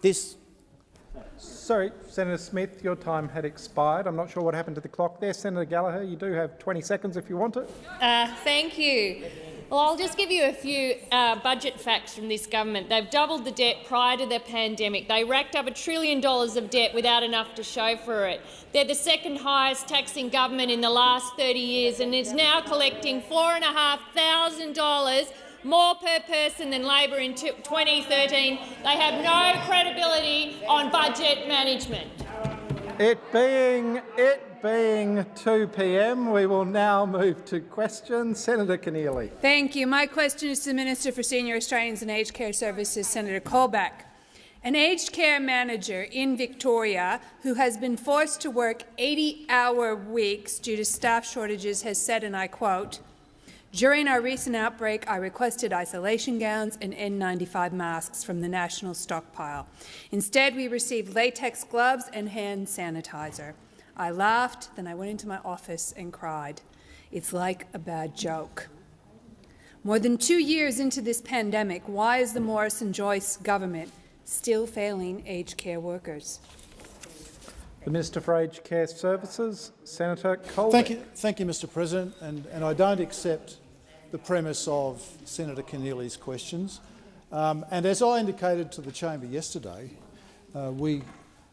This Sorry, Senator Smith, your time had expired. I'm not sure what happened to the clock there. Senator Gallagher, you do have 20 seconds if you want it. Uh, thank you. Well, I'll just give you a few uh, budget facts from this government. They've doubled the debt prior to the pandemic. They racked up a trillion dollars of debt without enough to show for it. They're the second highest taxing government in the last 30 years and is now collecting $4,500 more per person than Labor in 2013. They have no credibility on budget management. It being it being 2 p.m., we will now move to questions. Senator Keneally. Thank you. My question is to the Minister for Senior Australians and Aged Care Services, Senator Colbeck. An aged care manager in Victoria who has been forced to work 80-hour weeks due to staff shortages has said, and I quote, during our recent outbreak, I requested isolation gowns and N95 masks from the national stockpile. Instead, we received latex gloves and hand sanitizer. I laughed, then I went into my office and cried. It's like a bad joke. More than two years into this pandemic, why is the Morrison-Joyce government still failing aged care workers? The Minister for Aged Care Services, Senator Colbeck. Thank you, thank you Mr President, and, and I don't accept the premise of Senator Keneally's questions. Um, and as I indicated to the chamber yesterday, uh, we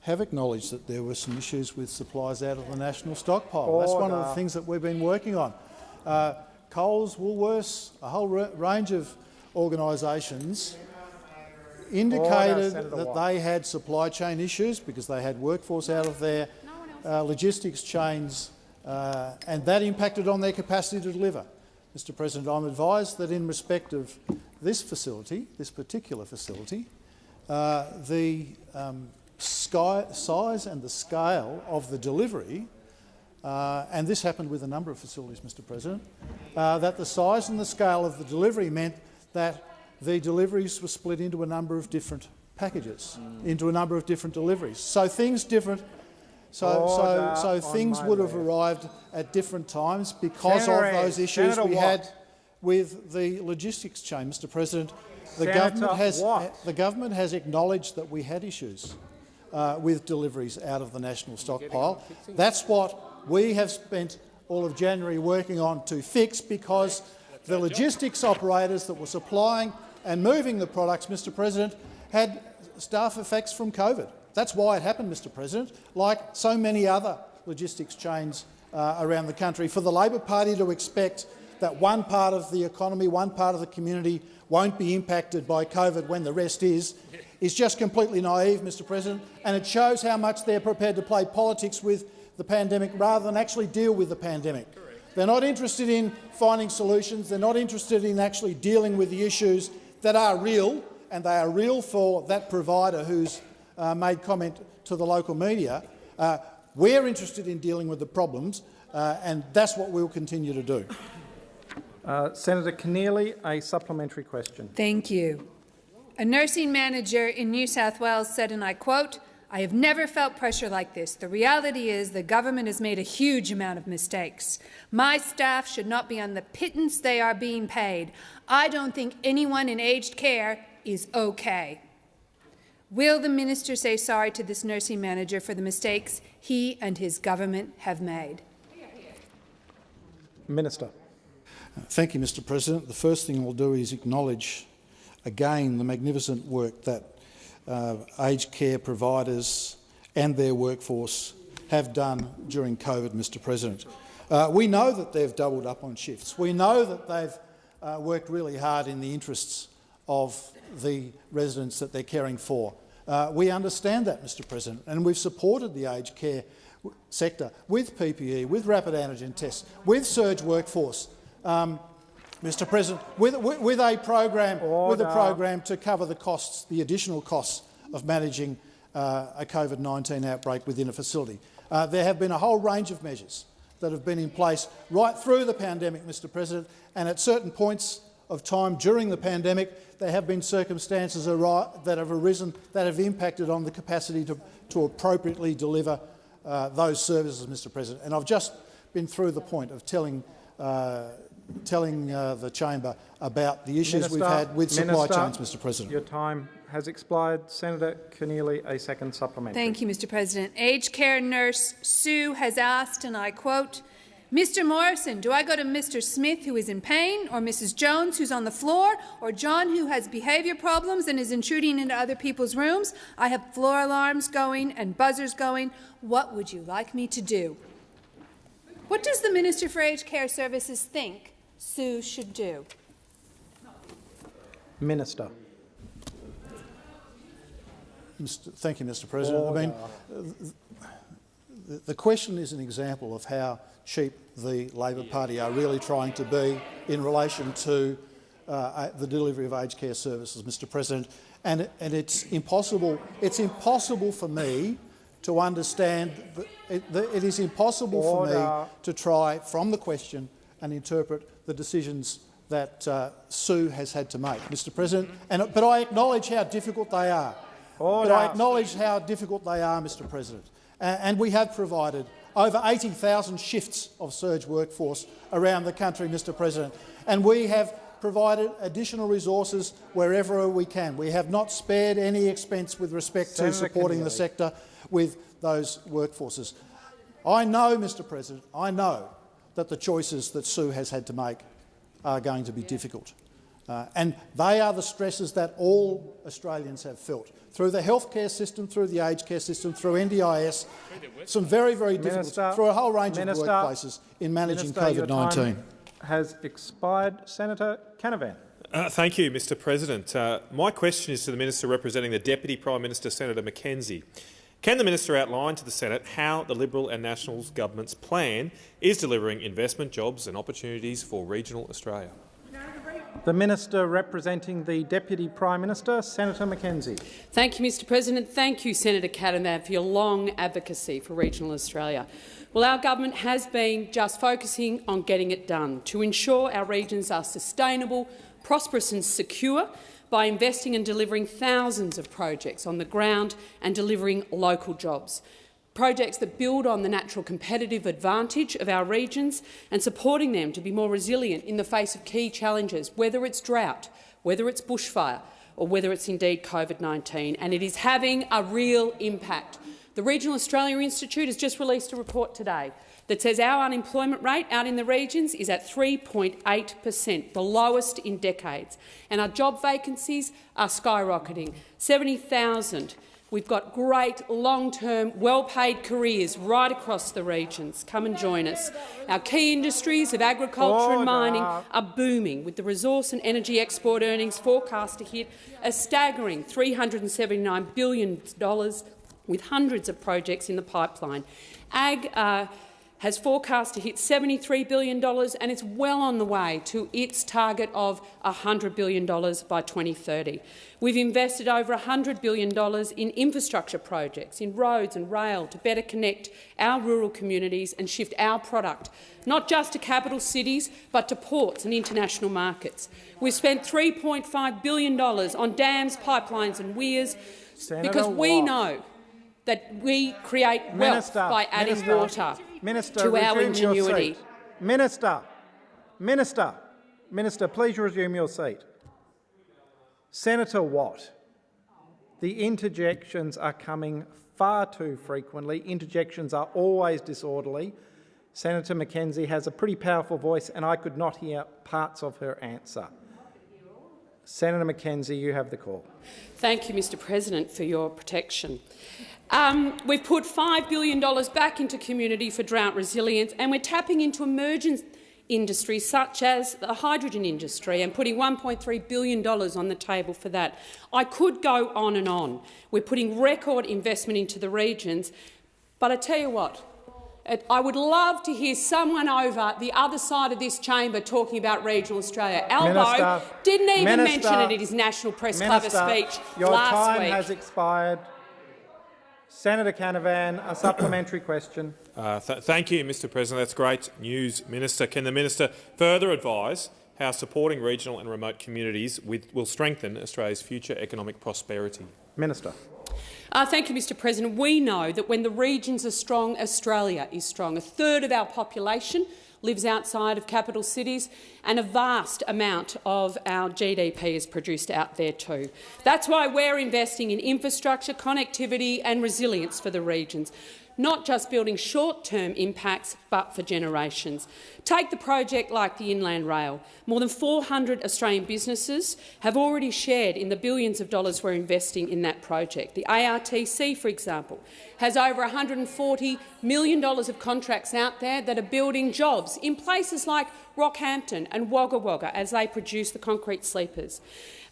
have acknowledged that there were some issues with supplies out of the national stockpile. Order. That's one of the things that we've been working on. Uh, Coles, Woolworths, a whole range of organisations indicated Order, that they had supply chain issues because they had workforce out of their uh, logistics chains, uh, and that impacted on their capacity to deliver. Mr President, I'm advised that in respect of this facility, this particular facility, uh, the um, sky, size and the scale of the delivery, uh, and this happened with a number of facilities, Mr President, uh, that the size and the scale of the delivery meant that the deliveries were split into a number of different packages, into a number of different deliveries. So things different so, so, so things would have arrived at different times because Senator, of those issues Senator we Watt. had with the logistics chain, Mr. President. The Senator government has Watt. the government has acknowledged that we had issues uh, with deliveries out of the national stockpile. That's what we have spent all of January working on to fix because the logistics operators that were supplying and moving the products, Mr. President, had staff effects from COVID. That's why it happened, Mr President, like so many other logistics chains uh, around the country. For the Labor Party to expect that one part of the economy, one part of the community won't be impacted by COVID when the rest is, is just completely naive, Mr President, and it shows how much they're prepared to play politics with the pandemic rather than actually deal with the pandemic. They're not interested in finding solutions. They're not interested in actually dealing with the issues that are real, and they are real for that provider who's uh, made comment to the local media. Uh, we're interested in dealing with the problems, uh, and that's what we'll continue to do. Uh, Senator Keneally, a supplementary question. Thank you. A nursing manager in New South Wales said, and I quote, I have never felt pressure like this. The reality is the government has made a huge amount of mistakes. My staff should not be on the pittance they are being paid. I don't think anyone in aged care is okay. Will the minister say sorry to this nursing manager for the mistakes he and his government have made? Minister. Thank you, Mr President. The first thing we'll do is acknowledge again the magnificent work that uh, aged care providers and their workforce have done during COVID, Mr President. Uh, we know that they've doubled up on shifts. We know that they've uh, worked really hard in the interests of the residents that they're caring for. Uh, we understand that, Mr President, and we've supported the aged care sector with PPE, with rapid antigen tests, with surge workforce, um, Mr President, with, with, with, a program, with a program to cover the costs, the additional costs of managing uh, a COVID-19 outbreak within a facility. Uh, there have been a whole range of measures that have been in place right through the pandemic, Mr President, and at certain points of time during the pandemic, there have been circumstances that have arisen that have impacted on the capacity to, to appropriately deliver uh, those services, Mr President. And I've just been through the point of telling uh, telling uh, the chamber about the issues we've had with supply Minister, chains, Mr President. Your time has expired. Senator Keneally, a second supplementary. Thank you, Mr. President. Aged care nurse Sue has asked, and I quote, Mr. Morrison, do I go to Mr. Smith, who is in pain, or Mrs. Jones, who's on the floor, or John, who has behaviour problems and is intruding into other people's rooms? I have floor alarms going and buzzers going. What would you like me to do? What does the Minister for Aged Care Services think Sue should do? Minister. Mr. Thank you, Mr President. I mean, the, the question is an example of how cheap the Labor Party are really trying to be in relation to uh, the delivery of aged care services, Mr President. And, and it's impossible. It's impossible for me to understand. It, it is impossible Order. for me to try from the question and interpret the decisions that uh, Sue has had to make, Mr President. And, but I acknowledge how difficult they are. Order. But I acknowledge how difficult they are, Mr President. Uh, and we have provided over 80,000 shifts of surge workforce around the country, Mr President. And we have provided additional resources wherever we can. We have not spared any expense with respect Senator to supporting Keneally. the sector with those workforces. I know, Mr President, I know that the choices that Sue has had to make are going to be difficult. Uh, and they are the stresses that all Australians have felt through the healthcare system, through the aged care system, through NDIS, some very, very difficult, Minister, through a whole range Minister, of workplaces in managing COVID-19. has expired. Senator Canavan. Uh, thank you, Mr President. Uh, my question is to the Minister representing the Deputy Prime Minister, Senator Mackenzie. Can the minister outline to the Senate how the Liberal and Nationals government's plan is delivering investment, jobs and opportunities for regional Australia? The Minister representing the Deputy Prime Minister, Senator Mackenzie. Thank you, Mr President. Thank you, Senator Canavan, for your long advocacy for regional Australia. Well, our government has been just focusing on getting it done to ensure our regions are sustainable, prosperous and secure by investing and delivering thousands of projects on the ground and delivering local jobs. Projects that build on the natural competitive advantage of our regions and supporting them to be more resilient in the face of key challenges, whether it's drought, whether it's bushfire or whether it's indeed COVID-19. And it is having a real impact. The Regional Australia Institute has just released a report today that says our unemployment rate out in the regions is at 3.8 per cent, the lowest in decades, and our job vacancies are skyrocketing. 70,000. We've got great long-term, well-paid careers right across the regions. Come and join us. Our key industries of agriculture and mining are booming, with the resource and energy export earnings forecast to hit a staggering $379 billion, with hundreds of projects in the pipeline. Ag uh, has forecast to hit $73 billion and it's well on the way to its target of $100 billion by 2030. We've invested over $100 billion in infrastructure projects, in roads and rail, to better connect our rural communities and shift our product, not just to capital cities, but to ports and international markets. We've spent $3.5 billion on dams, pipelines and weirs Senator because we Watt. know that we create wealth Minister, by adding Minister, water Minister, to our resume your ingenuity. seat. Minister, Minister, Minister, please resume your seat. Senator Watt, the interjections are coming far too frequently. Interjections are always disorderly. Senator Mackenzie has a pretty powerful voice, and I could not hear parts of her answer. Senator Mackenzie, you have the call. Thank you, Mr President, for your protection. Um, we've put $5 billion back into community for drought resilience, and we're tapping into emerging industries such as the hydrogen industry and putting $1.3 billion on the table for that. I could go on and on. We're putting record investment into the regions, but I tell you what, I would love to hear someone over the other side of this chamber talking about regional Australia. Albo didn't even Minister, mention it in his National Press Club Minister, speech your last time week. has expired. Senator Canavan, a supplementary question. Uh, th thank you, Mr President. That's great news, Minister. Can the minister further advise how supporting regional and remote communities with, will strengthen Australia's future economic prosperity? Minister. Uh, thank you, Mr President. We know that when the regions are strong, Australia is strong. A third of our population lives outside of capital cities, and a vast amount of our GDP is produced out there too. That's why we're investing in infrastructure, connectivity and resilience for the regions not just building short-term impacts, but for generations. Take the project like the Inland Rail. More than 400 Australian businesses have already shared in the billions of dollars we're investing in that project. The ARTC, for example, has over $140 million of contracts out there that are building jobs in places like Rockhampton and Wagga Wagga as they produce the concrete sleepers.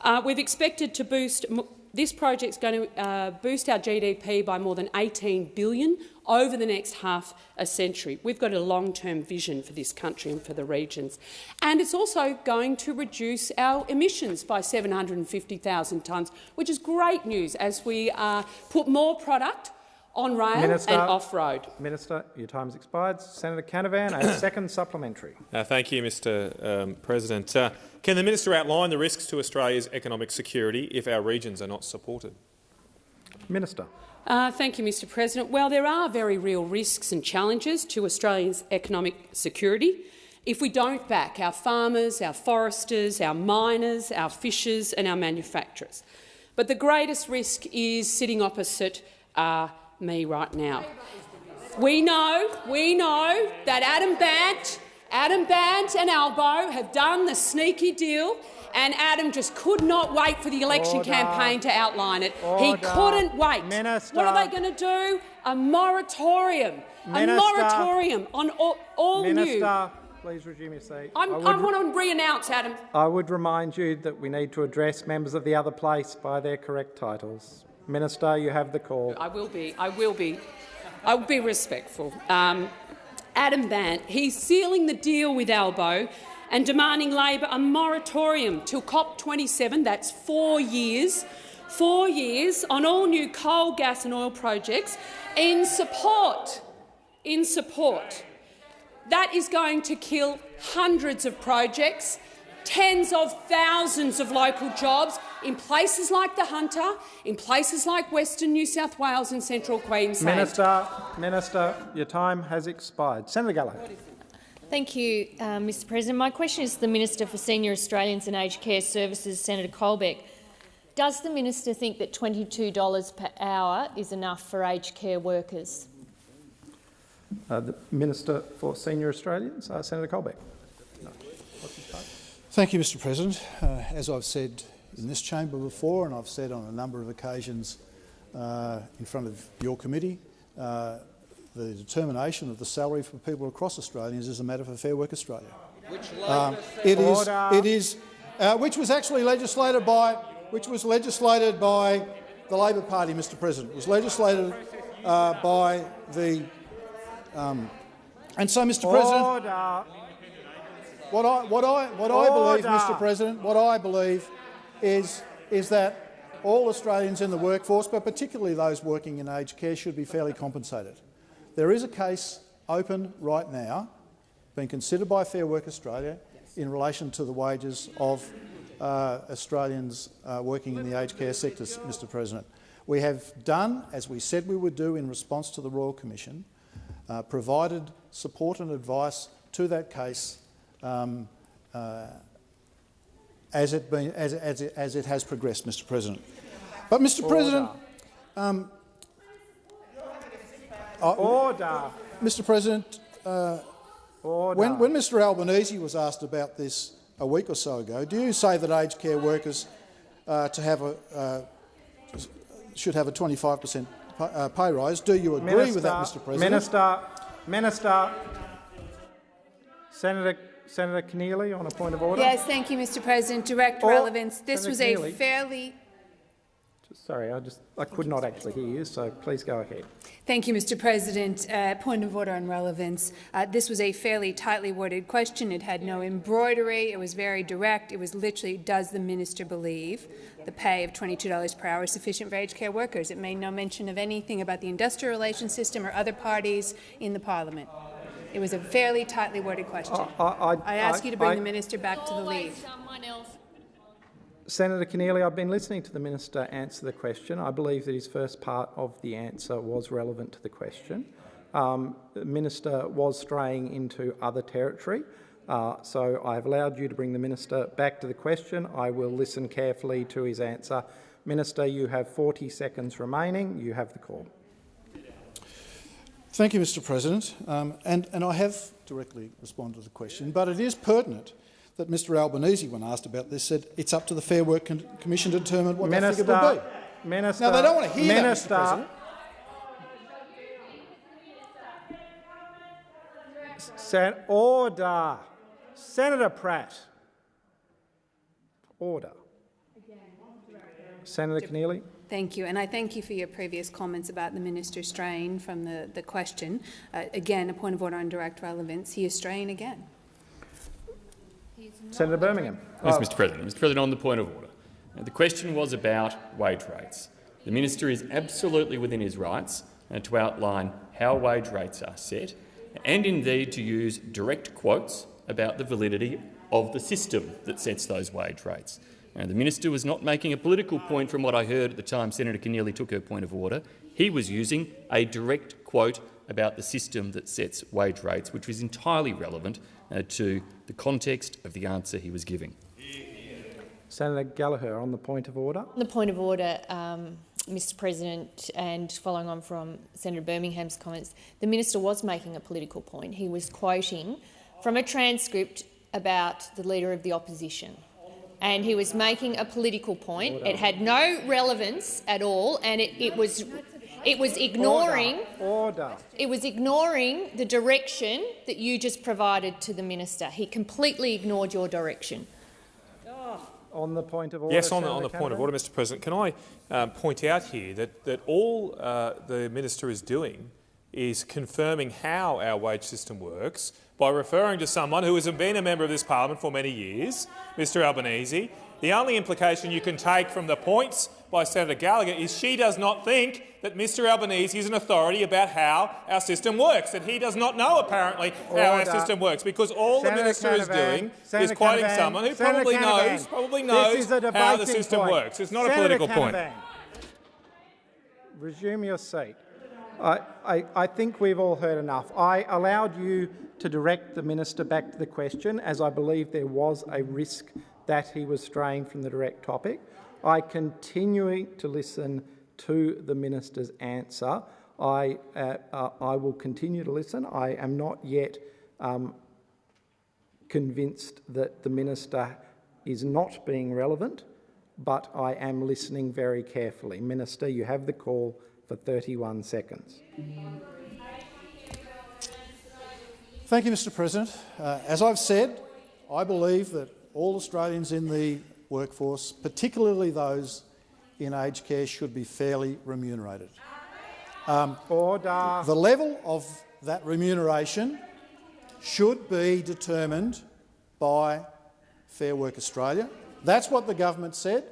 Uh, we've expected to boost this project is going to uh, boost our GDP by more than 18 billion over the next half a century. We've got a long-term vision for this country and for the regions. And it's also going to reduce our emissions by 750,000 tonnes, which is great news as we uh, put more product on rail Minister, and off-road. Minister, your time has expired. Senator Canavan, a second supplementary. Uh, thank you, Mr um, President. Uh, can the minister outline the risks to Australia's economic security if our regions are not supported? Minister. Uh, thank you, Mr President. Well, there are very real risks and challenges to Australia's economic security if we don't back our farmers, our foresters, our miners, our fishers and our manufacturers. But the greatest risk is sitting opposite uh, me right now. We know, we know that Adam Bandt, Adam Bandt and Albo have done the sneaky deal and Adam just could not wait for the election Order. campaign to outline it. Order. He couldn't wait. Minister. What are they going to do? A moratorium. Minister. A moratorium on all, all Minister, new. please resume your seat. I'm, I, I, would, want to re-announce, Adam. I would remind you that we need to address members of the other place by their correct titles. Minister, you have the call. I will be. I will be. I will be respectful. Um, Adam Bandt, he's sealing the deal with Albo and demanding Labor a moratorium till COP27, that's four years, four years on all new coal, gas and oil projects in support, in support. That is going to kill hundreds of projects, tens of thousands of local jobs in places like the Hunter, in places like Western New South Wales and Central Queensland. Minister, Minister, your time has expired. Senator Gallo. Thank you, uh, Mr President. My question is to the Minister for Senior Australians and Aged Care Services, Senator Colbeck. Does the minister think that $22 per hour is enough for aged care workers? Uh, the Minister for Senior Australians, uh, Senator Colbeck. Thank you, Mr President. Uh, as I've said in this chamber before, and I've said on a number of occasions uh, in front of your committee, uh, the determination of the salary for people across Australia is a matter for Fair Work Australia. Which Um, it is, it is, uh, which was actually legislated by, which was legislated by the Labor Party, Mr. President. It was legislated uh, by the, um, and so, Mr. President, Order. What I, what I, what I believe, Mr. President, what I believe is, is that all Australians in the workforce, but particularly those working in aged care, should be fairly compensated. There is a case open right now, being considered by Fair Work Australia, in relation to the wages of uh, Australians uh, working in the aged care sector, Mr President. We have done, as we said we would do in response to the Royal Commission, uh, provided support and advice to that case um, uh, as, it been, as, as, it, as it has progressed, Mr President. But, Mr President, um, Order. Mr President, uh, Order. when, when Mr Albanese was asked about this a week or so ago, do you say that aged care workers uh, to have a, uh, should have a 25 per cent uh, pay rise? Do you agree Minister, with that, Mr President? Minister, Minister, Senator, Senator Keneally on a point of order. Yes, thank you, Mr President. Direct Or- relevance. This Senator was a Keneally. fairly Sorry, I just I could not actually hear you, so please go ahead. Thank you, Mr. President. Uh, point of order on relevance. Uh, this was a fairly tightly worded question. It had no embroidery. It was very direct. It was literally, does the minister believe the pay of $22 per hour is sufficient for aged care workers? It made no mention of anything about the industrial relations system or other parties in the parliament. It was a fairly tightly worded question. I, I, I ask you to bring I- the minister back to the lead. Always someone else. Senator Keneally, I've been listening to the minister answer the question. I believe that his first part of the answer was relevant to the question. um, the minister was straying into other territory. Uh, so I have allowed you to bring the minister back to the question. I will listen carefully to his answer. Minister, you have 40 seconds remaining. You have the call. Thank you, Mr President. Um, and, and I have directly responded to the question, but it is pertinent that Mr Albanese, when asked about this, said it's up to the Fair Work Commission to determine what Minister, that figure will be. Minister, now, they don't want to hear Minister, that, Mr President. Sen order. Senator Pratt. Order. Senator Keneally. Thank you, and I thank you for your previous comments about the minister straying from the, the question. Uh, again, a point of order on direct relevance. He is straying again. Senator Birmingham. Yes, Mr President. Mr President, on the point of order. Now, the question was about wage rates. The minister is absolutely within his rights uh, to outline how wage rates are set and indeed to use direct quotes about the validity of the system that sets those wage rates. Now, the minister was not making a political point from what I heard at the time Senator Keneally took her point of order. He was using a direct quote about the system that sets wage rates, which was entirely relevant uh, to the context of the answer he was giving. Senator Gallagher, on the point of order. On the point of order, um, Mr President, and following on from Senator Birmingham's comments, the minister was making a political point. He was quoting from a transcript about the Leader of the Opposition and he was making a political point. Order. It had no relevance at all, and it, it was it was ignoring Order. Order. It was ignoring the direction that you just provided to the minister. He completely ignored your direction. On the point of order. Yes, on the, on the point of order, Mr. President. Can I um, point out here that that all uh, the minister is doing is confirming how our wage system works by referring to someone who has been a member of this parliament for many years, Mr Albanese. The only implication you can take from the points by Senator Gallagher is she does not think that Mr Albanese is an authority about how our system works, that he does not know, apparently, Order. how our system works, because all Senator the minister Canavan, is doing Senator is quoting Canavan, someone who Senator probably Canavan, knows, probably knows how the system point. works. It's not Senator a political point. Resume your seat. I, I, I, think we've all heard enough. I allowed you to direct the minister back to the question, as I believe there was a risk that he was straying from the direct topic. I continue to listen to the minister's answer. I, uh, uh, I will continue to listen. I am not yet um, convinced that the minister is not being relevant, but I am listening very carefully. Minister, you have the call for 31 seconds. Thank you, Mr President. Uh, as I've said, I believe that all Australians in the workforce, particularly those in aged care, should be fairly remunerated. Um, Order. The level of that remuneration should be determined by Fair Work Australia. That's what the government said,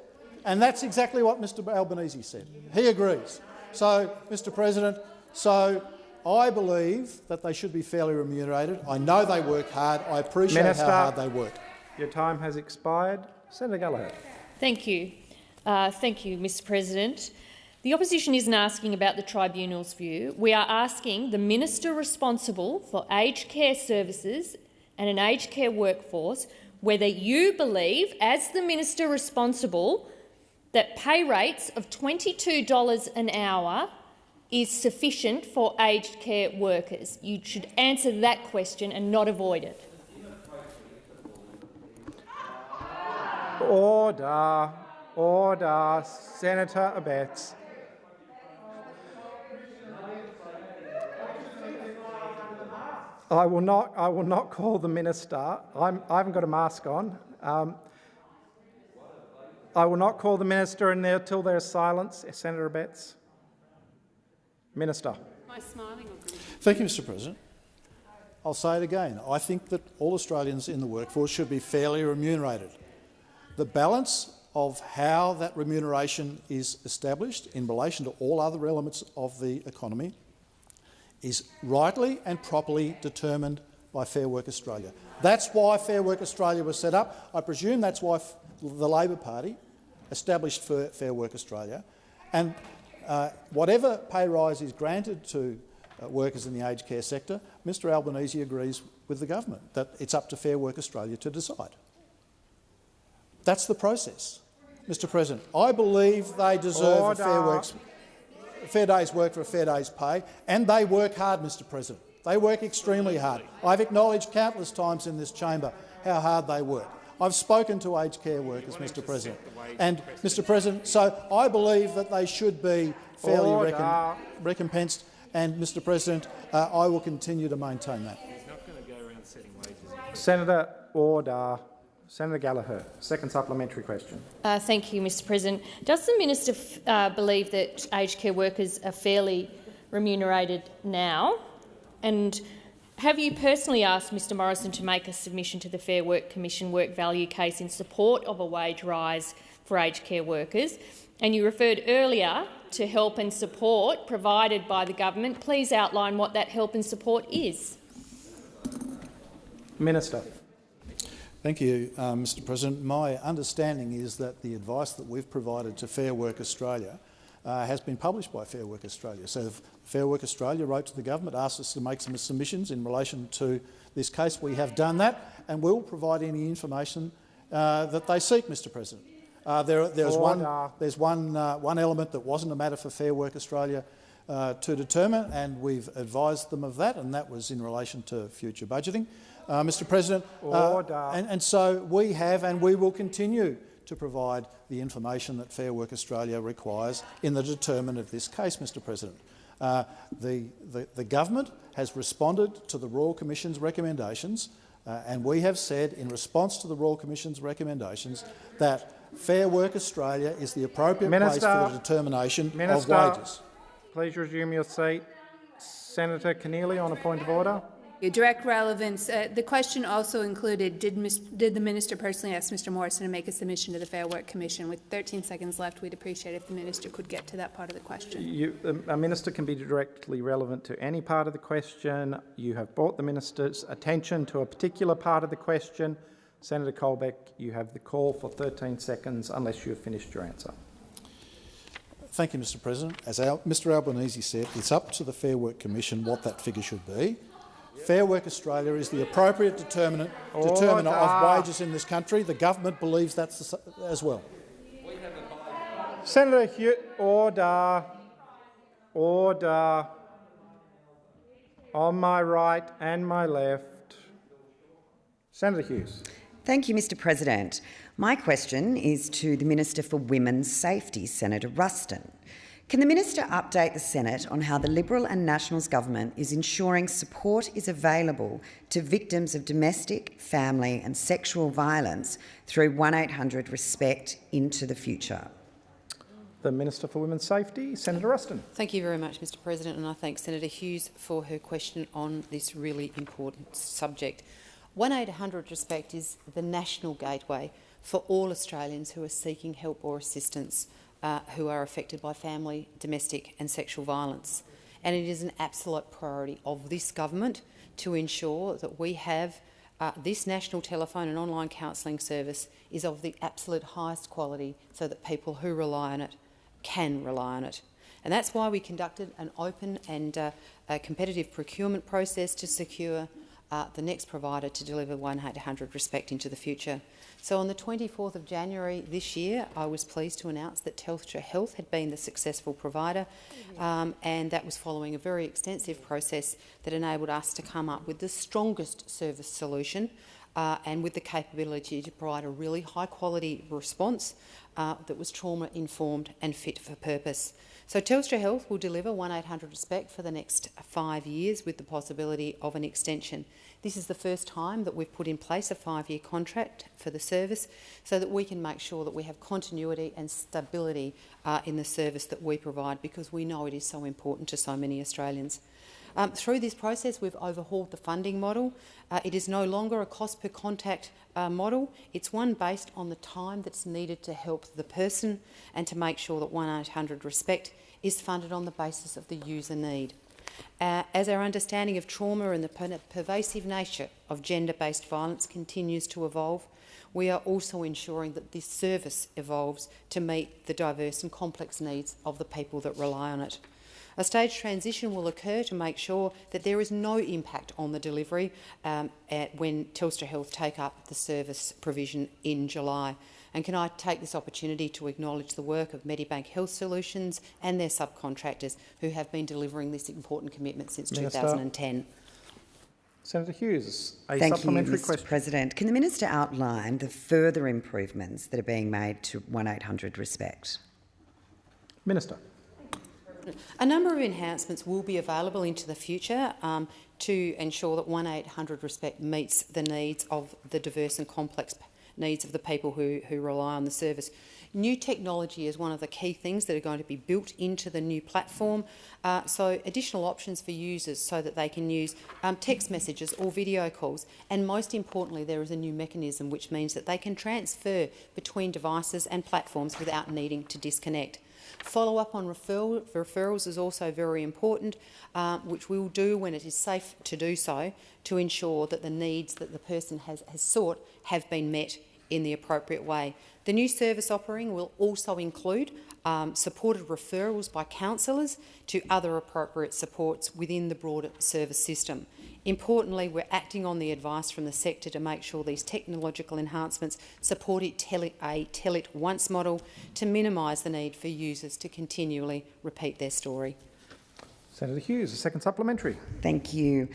and that's exactly what Mr Albanese said. He agrees. So, Mr President, so I believe that they should be fairly remunerated. I know they work hard. I appreciate Minister, how hard they work. Your time has expired. Senator Gallagher. Thank you. Uh, thank you, Mr President. The opposition isn't asking about the tribunal's view. We are asking the minister responsible for aged care services and an aged care workforce whether you believe, as the minister responsible, that pay rates of $22 an hour is sufficient for aged care workers? You should answer that question and not avoid it. Order. Order. Senator Abetz. I will not. I will not call the minister. I'm, I have not got a mask on. Um, I will not call the minister in there until there is silence. Senator Abetz. Minister. Thank you, Mr President. I'll say it again. I think that all Australians in the workforce should be fairly remunerated. The balance of how that remuneration is established in relation to all other elements of the economy is rightly and properly determined by Fair Work Australia. That's why Fair Work Australia was set up. I presume that's why the Labor Party established Fair Work Australia. And uh, whatever pay rise is granted to uh, workers in the aged care sector, Mr Albanese agrees with the government that it's up to Fair Work Australia to decide. That's the process, Mr President. I believe they deserve Order. a fair, works, a fair day's work for a fair day's pay, and they work hard, Mr President. They work extremely hard. I've acknowledged countless times in this chamber how hard they work. I've spoken to aged care workers, Mr President. And, Mr President, so I believe that they should be fairly recom recompensed, and, Mr President, uh, I will continue to maintain that. Senator Order. Senator Gallagher, second supplementary question. Uh, thank you, Mr President. Does the minister uh, believe that aged care workers are fairly remunerated now? And have you personally asked Mr Morrison to make a submission to the Fair Work Commission work value case in support of a wage rise for aged care workers? And you referred earlier to help and support provided by the government. Please outline what that help and support is. Minister. Thank you, uh, Mr President. My understanding is that the advice that we've provided to Fair Work Australia uh, has been published by Fair Work Australia. So Fair Work Australia wrote to the government, asked us to make some submissions in relation to this case. We have done that and will provide any information uh, that they seek, Mr President. Uh, there, there's one, there's one, uh, one element that wasn't a matter for Fair Work Australia uh, to determine, and we've advised them of that, and that was in relation to future budgeting. Uh, Mr President, and, and so we have and we will continue to provide the information that Fair Work Australia requires in the determinant of this case, Mr President. Uh, the, the, the, government has responded to the Royal Commission's recommendations uh, and we have said in response to the Royal Commission's recommendations that Fair Work Australia is the appropriate Minister, place for the determination Minister, of wages. Please resume your seat. Senator Keneally on a point of order. Your direct relevance. Uh, the question also included, did, mis- did the minister personally ask Mr Morrison to make a submission to the Fair Work Commission? With 13 seconds left, we'd appreciate if the minister could get to that part of the question. You, a minister can be directly relevant to any part of the question. You have brought the minister's attention to a particular part of the question. Senator Colbeck, you have the call for 13 seconds unless you have finished your answer. Thank you, Mr President. As Al Mr Albanese said, it's up to the Fair Work Commission what that figure should be. Fair Work Australia is the appropriate determinant, determiner of wages in this country. The government believes that's as well. Senator Hughes, order, order. On my right and my left. Senator Hughes. Thank you, Mr President. My question is to the Minister for Women's Safety, Senator Ruston. Can the Minister update the Senate on how the Liberal and Nationals government is ensuring support is available to victims of domestic, family and sexual violence through 1800 RESPECT into the future? The Minister for Women's Safety, Senator Ruston. Thank you very much, Mr President, and I thank Senator Hughes for her question on this really important subject. 1800 RESPECT is the national gateway for all Australians who are seeking help or assistance uh, who are affected by family, domestic and sexual violence. And it is an absolute priority of this government to ensure that we have uh, this national telephone and online counselling service is of the absolute highest quality so that people who rely on it can rely on it. And that's why we conducted an open and uh, competitive procurement process to secure uh, the next provider to deliver 1800 Respect into the future. So on the 24th of January this year, I was pleased to announce that Telstra Health had been the successful provider, um, and that was following a very extensive process that enabled us to come up with the strongest service solution uh, and with the capability to provide a really high-quality response uh, that was trauma-informed and fit for purpose. So Telstra Health will deliver 1800 Respect for the next five years with the possibility of an extension. This is the first time that we've put in place a five-year contract for the service so that we can make sure that we have continuity and stability uh, in the service that we provide because we know it is so important to so many Australians. Um, through this process, we've overhauled the funding model. Uh, it is no longer a cost per contact uh, model. It's one based on the time that's needed to help the person and to make sure that 1800 Respect is funded on the basis of the user need. Uh, as our understanding of trauma and the per pervasive nature of gender-based violence continues to evolve, we are also ensuring that this service evolves to meet the diverse and complex needs of the people that rely on it. A staged transition will occur to make sure that there is no impact on the delivery um, when Telstra Health take up the service provision in July. And can I take this opportunity to acknowledge the work of Medibank Health Solutions and their subcontractors who have been delivering this important commitment since Minister. 2010. Senator Hughes, a Thank supplementary you, Mr question. President. Can the minister outline the further improvements that are being made to 1800 Respect? Minister. A number of enhancements will be available into the future um, to ensure that 1800 Respect meets the needs of the diverse and complex needs of the people who, who rely on the service. New technology is one of the key things that are going to be built into the new platform. Uh, so additional options for users so that they can use um, text messages or video calls. And most importantly, there is a new mechanism which means that they can transfer between devices and platforms without needing to disconnect. Follow-up on referral, referrals is also very important, uh, which we will do when it is safe to do so to ensure that the needs that the person has, has sought have been met in the appropriate way. The new service offering will also include um, supported referrals by counsellors to other appropriate supports within the broader service system. Importantly, we're acting on the advice from the sector to make sure these technological enhancements support a tell it, a tell it once model to minimise the need for users to continually repeat their story. Senator Hughes, a second supplementary. Thank you.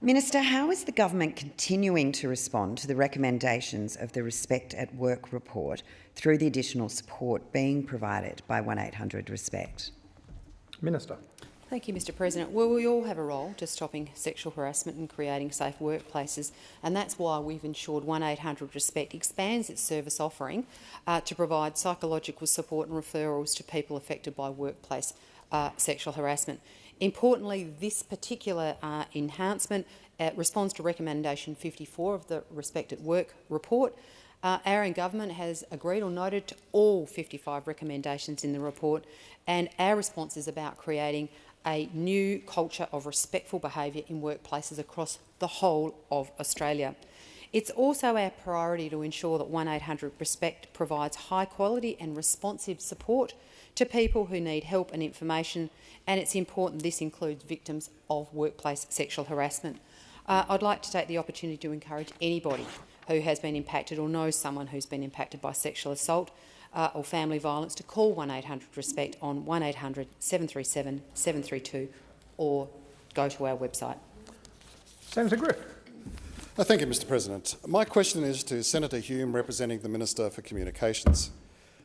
Minister, how is the government continuing to respond to the recommendations of the Respect at Work report through the additional support being provided by 1800 Respect? Minister. Thank you, Mr President. Well, we all have a role to stopping sexual harassment and creating safe workplaces, and that's why we've ensured 1800 Respect expands its service offering uh, to provide psychological support and referrals to people affected by workplace uh, sexual harassment. Importantly, this particular uh, enhancement uh, responds to recommendation 54 of the Respect at Work report. Uh, our government has agreed or noted to all 55 recommendations in the report, and our response is about creating a new culture of respectful behaviour in workplaces across the whole of Australia. It's also our priority to ensure that 1800 Respect provides high quality and responsive support to people who need help and information, and it's important this includes victims of workplace sexual harassment. Uh, I'd like to take the opportunity to encourage anybody who has been impacted or knows someone who's been impacted by sexual assault uh, or family violence to call 1800 RESPECT on 1800 737 732 or go to our website. Senator Griff. Uh, thank you, Mr President. My question is to Senator Hume, representing the Minister for Communications.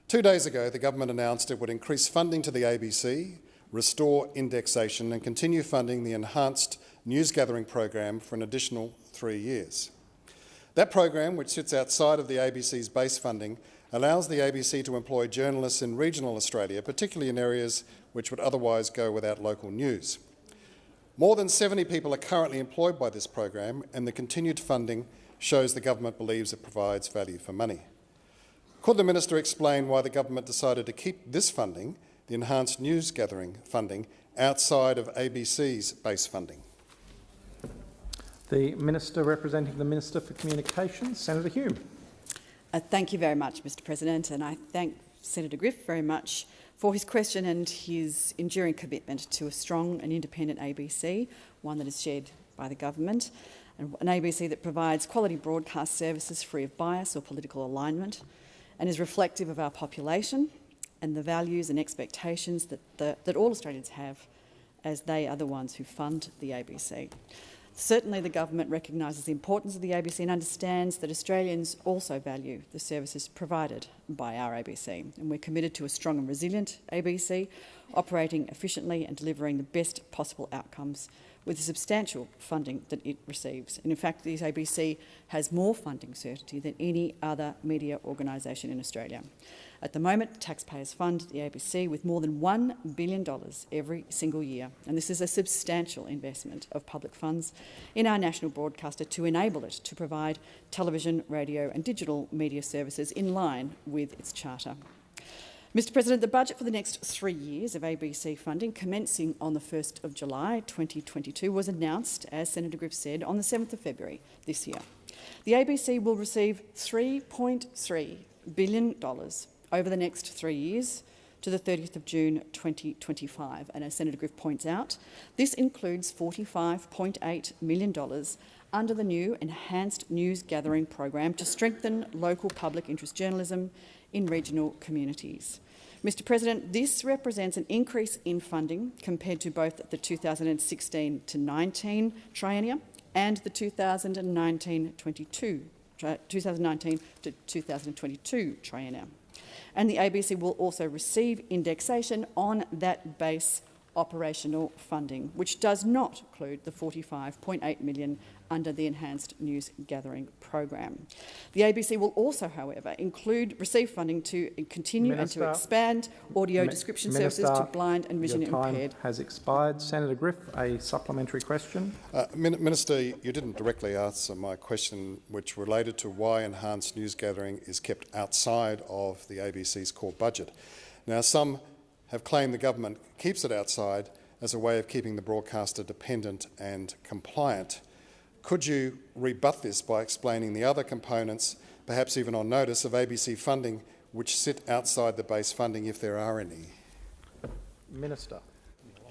Two days ago, the government announced it would increase funding to the ABC, restore indexation and continue funding the enhanced news gathering program for an additional three years. That program, which sits outside of the ABC's base funding, allows the ABC to employ journalists in regional Australia, particularly in areas which would otherwise go without local news. More than 70 people are currently employed by this program, and the continued funding shows the government believes it provides value for money. Could the minister explain why the government decided to keep this funding, the enhanced news gathering funding, outside of ABC's base funding? The Minister representing the Minister for Communications, Senator Hume. Uh, thank you very much, Mr President, and I thank Senator Griff very much for his question and his enduring commitment to a strong and independent ABC, one that is shared by the government, and an ABC that provides quality broadcast services free of bias or political alignment and is reflective of our population and the values and expectations that, the, that all Australians have as they are the ones who fund the ABC. Certainly the government recognises the importance of the ABC and understands that Australians also value the services provided by our ABC. And we're committed to a strong and resilient ABC, operating efficiently and delivering the best possible outcomes with the substantial funding that it receives. And in fact, the ABC has more funding certainty than any other media organisation in Australia. At the moment, taxpayers fund the ABC with more than $1 billion every single year, and this is a substantial investment of public funds in our national broadcaster to enable it to provide television, radio and digital media services in line with its charter. Mr President, the budget for the next three years of ABC funding, commencing on the 1st of July 2022, was announced, as Senator Griff said, on the 7th of February this year. The ABC will receive $3.3 billion over the next three years to the 30th of June 2025. And as Senator Griff points out, this includes $45.8 million under the new Enhanced News Gathering Program to strengthen local public interest journalism in regional communities. Mr President, this represents an increase in funding compared to both the 2016 to 19 triennium and the 2019-22 2019 to 2022 triennium. And the ABC will also receive indexation on that base operational funding, which does not include the 45.8 million under the Enhanced News Gathering Program. The ABC will also, however, include receive funding to continue Minister, and to expand audio description Minister, services to blind and vision your time impaired. has expired. Senator Griff, a supplementary question. Uh, Minister, you didn't directly answer my question, which related to why enhanced news gathering is kept outside of the ABC's core budget. Now, some have claimed the government keeps it outside as a way of keeping the broadcaster dependent and compliant. Could you rebut this by explaining the other components, perhaps even on notice, of ABC funding which sit outside the base funding, if there are any? Minister.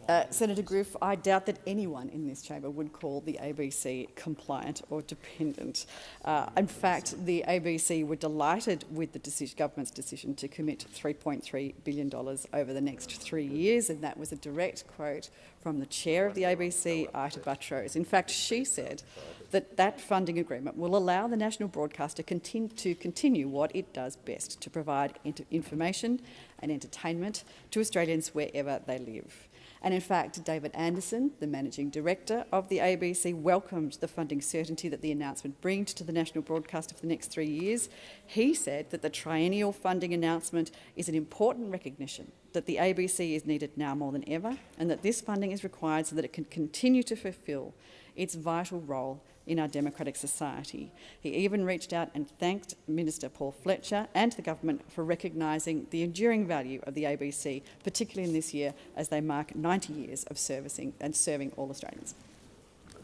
Uh, Senator Griff, I doubt that anyone in this chamber would call the ABC compliant or dependent. Uh, in fact, the ABC were delighted with the decision, government's decision to commit $3.3 billion over the next three years, and that was a direct quote from the chair of the ABC, Ita Buttrose. In fact, she said that that funding agreement will allow the national broadcaster continue to continue what it does best, to provide information and entertainment to Australians wherever they live. And in fact, David Anderson, the Managing Director of the ABC, welcomed the funding certainty that the announcement brings to the national broadcaster for the next three years. He said that the triennial funding announcement is an important recognition that the ABC is needed now more than ever and that this funding is required so that it can continue to fulfil its vital role in our democratic society. He even reached out and thanked Minister Paul Fletcher and the government for recognising the enduring value of the ABC, particularly in this year as they mark 90 years of servicing and serving all Australians.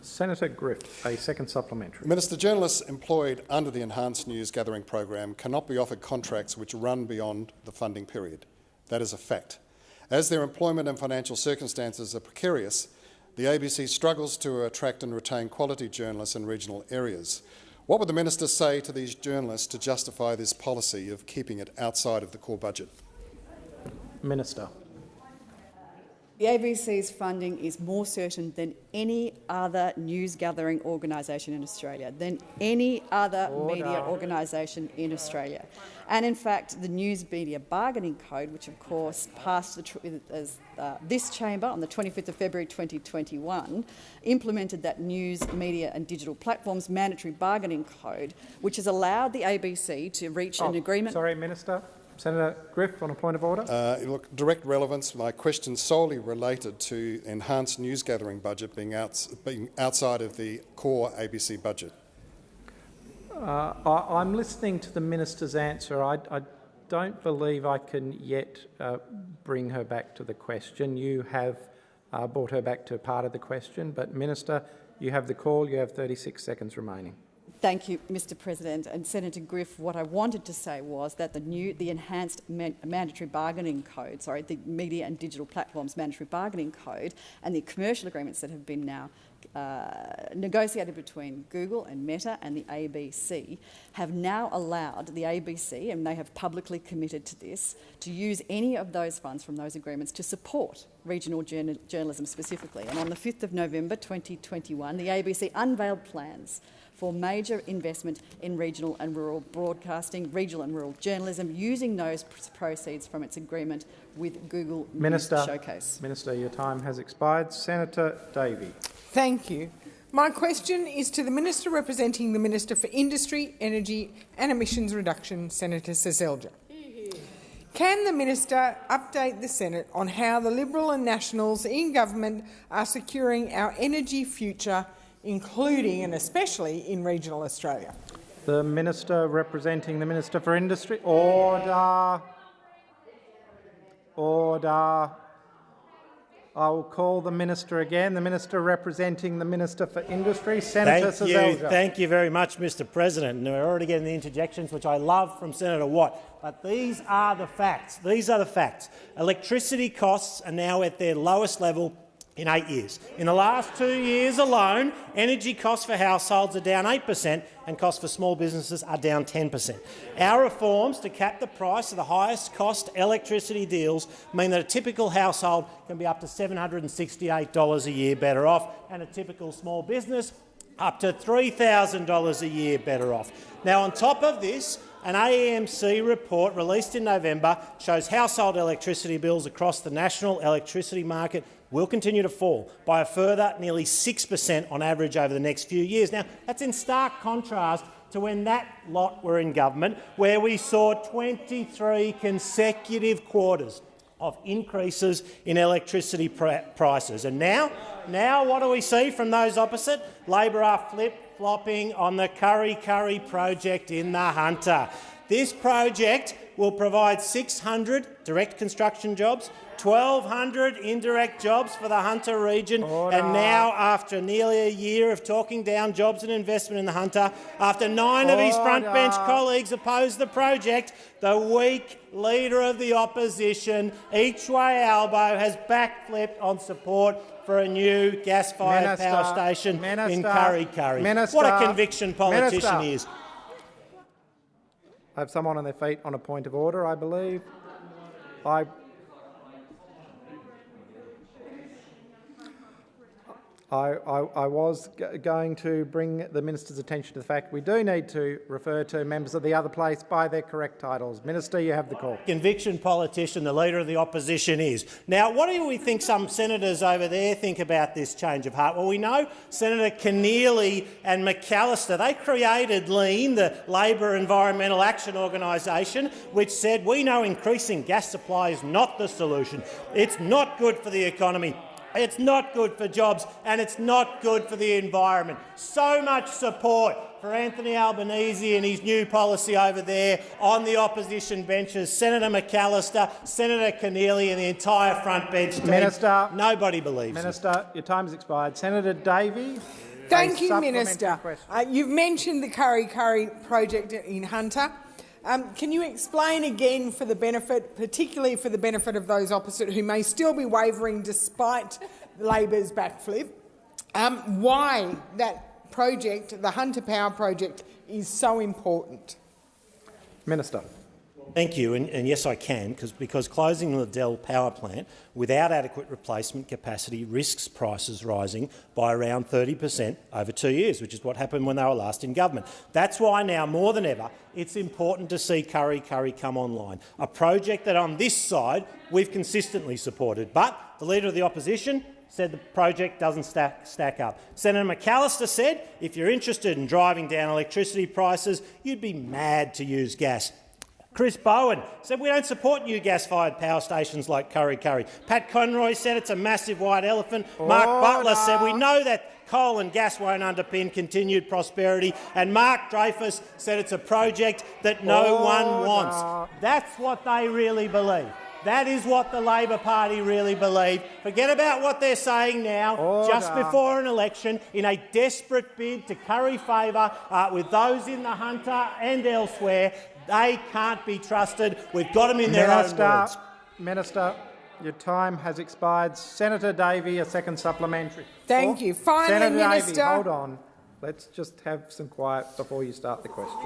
Senator Griff, a second supplementary. Minister, journalists employed under the Enhanced News Gathering program cannot be offered contracts which run beyond the funding period. That is a fact. As their employment and financial circumstances are precarious, the ABC struggles to attract and retain quality journalists in regional areas. What would the minister say to these journalists to justify this policy of keeping it outside of the core budget? Minister. The ABC's funding is more certain than any other news gathering organisation in Australia, than any other Order. media organisation in Australia. And in fact, the News Media Bargaining Code, which of course passed as, uh, this chamber on the 25th of February 2021, implemented that News, Media and Digital Platforms Mandatory Bargaining Code, which has allowed the ABC to reach oh, an agreement. Sorry, Minister. Senator Griff, on a point of order. Uh, look, direct relevance. My question solely related to enhanced news gathering budget being, outs being outside of the core ABC budget. Uh, I, am listening to the minister's answer. I, I, don't believe I can yet uh, bring her back to the question. You have uh, brought her back to part of the question, but minister, you have the call. You have 36 seconds remaining. Thank you, Mr President. And Senator Griff, what I wanted to say was that the new, the enhanced man mandatory bargaining code, sorry, the Media and Digital Platforms Mandatory Bargaining Code and the commercial agreements that have been now uh, negotiated between Google and Meta and the ABC have now allowed the ABC, and they have publicly committed to this, to use any of those funds from those agreements to support regional journal journalism specifically. And on the 5th of November 2021, the ABC unveiled plans for major investment in regional and rural broadcasting, regional and rural journalism, using those proceeds from its agreement with Google Minister, News Showcase. Minister, your time has expired. Senator Davey. Thank you. My question is to the Minister representing the Minister for Industry, Energy and Emissions Reduction, Senator Seselja. Can the minister update the Senate on how the Liberal and Nationals in government are securing our energy future including and especially in regional Australia. The Minister representing the Minister for Industry. Order. Order. I will call the minister again. The minister representing the Minister for Industry, Senator Thank Seselja. you, thank you very much, Mr. President. And we're already getting the interjections, which I love from Senator Watt. But these are the facts. These are the facts. Electricity costs are now at their lowest level in eight years. In the last two years alone, energy costs for households are down 8 per cent and costs for small businesses are down 10 per cent. Our reforms to cap the price of the highest cost electricity deals mean that a typical household can be up to $768 a year better off and a typical small business up to $3,000 a year better off. Now, on top of this, an AEMC report released in November shows household electricity bills across the national electricity market will continue to fall by a further nearly 6 per cent on average over the next few years. Now, that's in stark contrast to when that lot were in government, where we saw 23 consecutive quarters of increases in electricity prices. And now, now what do we see from those opposite? Labor are flip-flopping on the Kurri Kurri project in the Hunter. This project will provide 600 direct construction jobs, 1,200 indirect jobs for the Hunter region, Order. and now, after nearly a year of talking down jobs and investment in the Hunter, after nine Order. of his frontbench colleagues opposed the project, the weak leader of the opposition, Each-Way Albo, has backflipped on support for a new gas-fired power station Minister, in Kurri Kurri. Minister, what a conviction politician Minister. he is. Have someone on their feet on a point of order, I believe. I I, I, I was going to bring the minister's attention to the fact we do need to refer to members of the other place by their correct titles. Minister, you have the call. Conviction politician, the leader of the opposition is. Now, what do we think some senators over there think about this change of heart? Well, we know Senator Keneally and McAllister, they created LEAN, the Labor Environmental Action Organisation, which said we know increasing gas supply is not the solution. It's not good for the economy. It's not good for jobs and it's not good for the environment. So much support for Anthony Albanese and his new policy over there on the opposition benches. Senator McAllister, Senator Keneally and the entire front bench team. Minister, Nobody believes Minister, it. your time has expired. Senator Davey. Thank you, Minister. Uh, you've mentioned the Kurri Kurri project in Hunter. Um, can you explain again for the benefit, particularly for the benefit of those opposite who may still be wavering despite Labor's backflip, um, why that project, the Hunter Power project, is so important? Minister. Thank you, and, and yes, I can, because closing the Liddell power plant without adequate replacement capacity risks prices rising by around 30 per cent over two years, which is what happened when they were last in government. That's why now, more than ever, it's important to see Kurri Kurri come online, a project that on this side we've consistently supported. But the Leader of the Opposition said the project doesn't stack, stack up. Senator McAllister said if you're interested in driving down electricity prices, you'd be mad to use gas. Chris Bowen said we don't support new gas-fired power stations like Kurri Kurri. Pat Conroy said it's a massive white elephant. Order. Mark Butler said we know that coal and gas won't underpin continued prosperity. And Mark Dreyfus said it's a project that no Order. one wants. That's what they really believe. That is what the Labor Party really believe. Forget about what they're saying now, Order. just before an election, in a desperate bid to curry favour uh, with those in the Hunter and elsewhere. They can't be trusted. We've got them in their Minister, own words. Minister, your time has expired. Senator Davey, a second supplementary. Thank you. Finally, Senator Minister. Davey, hold on. Let's just have some quiet before you start the question.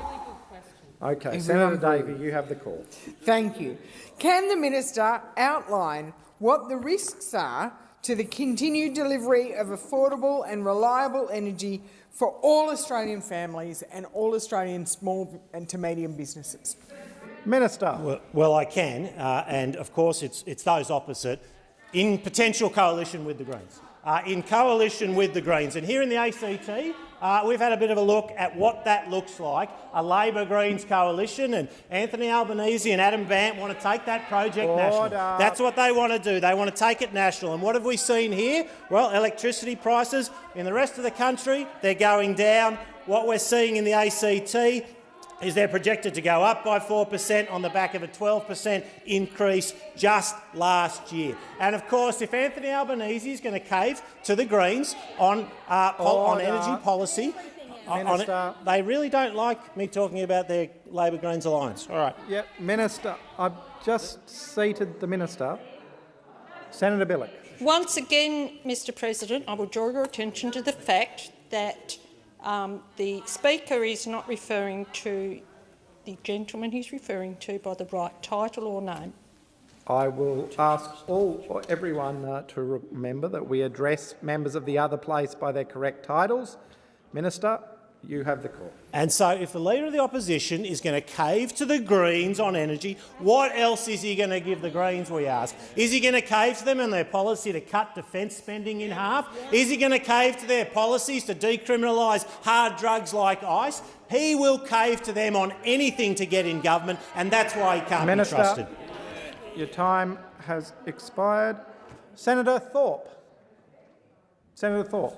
Okay, Senator Davey, you have the call. Thank you. Can the minister outline what the risks are to the continued delivery of affordable and reliable energy for all Australian families and all Australian small and to medium businesses? Minister. Well, well I can, uh, and of course it's, it's those opposite in potential coalition with the Greens. Uh, in coalition with the Greens. And here in the ACT, uh, we've had a bit of a look at what that looks like, a Labor-Greens coalition, and Anthony Albanese and Adam Bandt want to take that project Order. national. That's what they want to do. They want to take it national. And what have we seen here? Well, electricity prices in the rest of the country, they're going down. What we're seeing in the ACT is they're projected to go up by 4 per cent on the back of a 12 per cent increase just last year. And of course, if Anthony Albanese is going to cave to the Greens on, uh, on energy policy, on it, they really don't like me talking about their Labor Greens alliance. All right. Yep, Minister. I've just seated the minister. Senator Bilyk. Once again, Mr President, I will draw your attention to the fact that um, the Speaker is not referring to the gentleman he's referring to by the right title or name. I will ask all or everyone uh, to remember that we address members of the other place by their correct titles. Minister, you have the call. And so if the Leader of the Opposition is going to cave to the Greens on energy, what else is he going to give the Greens, we ask? Is he going to cave to them and their policy to cut defence spending in half? Is he going to cave to their policies to decriminalise hard drugs like ice? He will cave to them on anything to get in government, and that's why he can't Minister, be trusted. Your time has expired. Senator Thorpe. Senator Thorpe.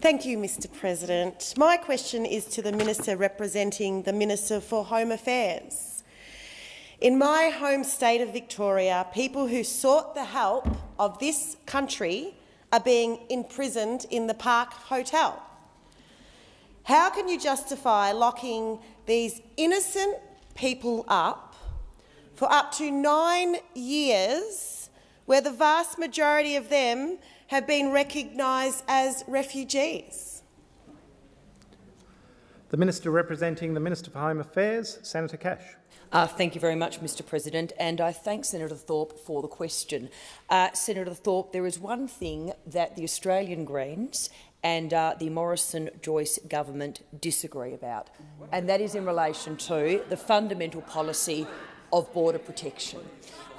Thank you, Mr President. My question is to the Minister representing the Minister for Home Affairs. In my home state of Victoria, people who sought the help of this country are being imprisoned in the Park Hotel. How can you justify locking these innocent people up for up to nine years, where the vast majority of them have been recognised as refugees. The Minister representing the Minister for Home Affairs, Senator Cash. Uh, thank you very much, Mr President, and I thank Senator Thorpe for the question. Uh, Senator Thorpe, there is one thing that the Australian Greens and uh, the Morrison-Joyce government disagree about, and that is in relation to the fundamental policy of border protection.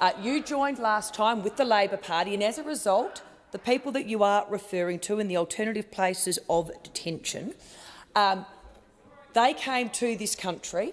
Uh, you joined last time with the Labor Party, and as a result, the people that you are referring to in the alternative places of detention, um, they came to this country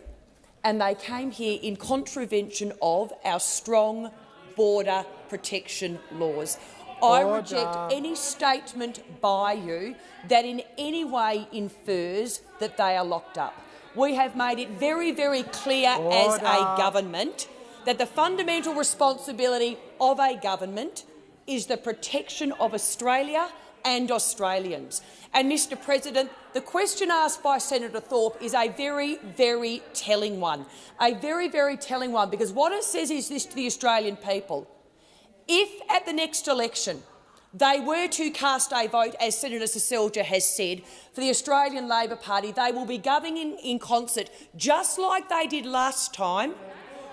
and they came here in contravention of our strong border protection laws. I reject any statement by you that in any way infers that they are locked up. We have made it very, very clear Order. as a government that the fundamental responsibility of a government is the protection of Australia and Australians. And, Mr President, the question asked by Senator Thorpe is a very, very telling one. A very, very telling one, because what it says is this to the Australian people. If at the next election they were to cast a vote, as Senator Seselja has said, for the Australian Labor Party, they will be governing in concert, just like they did last time,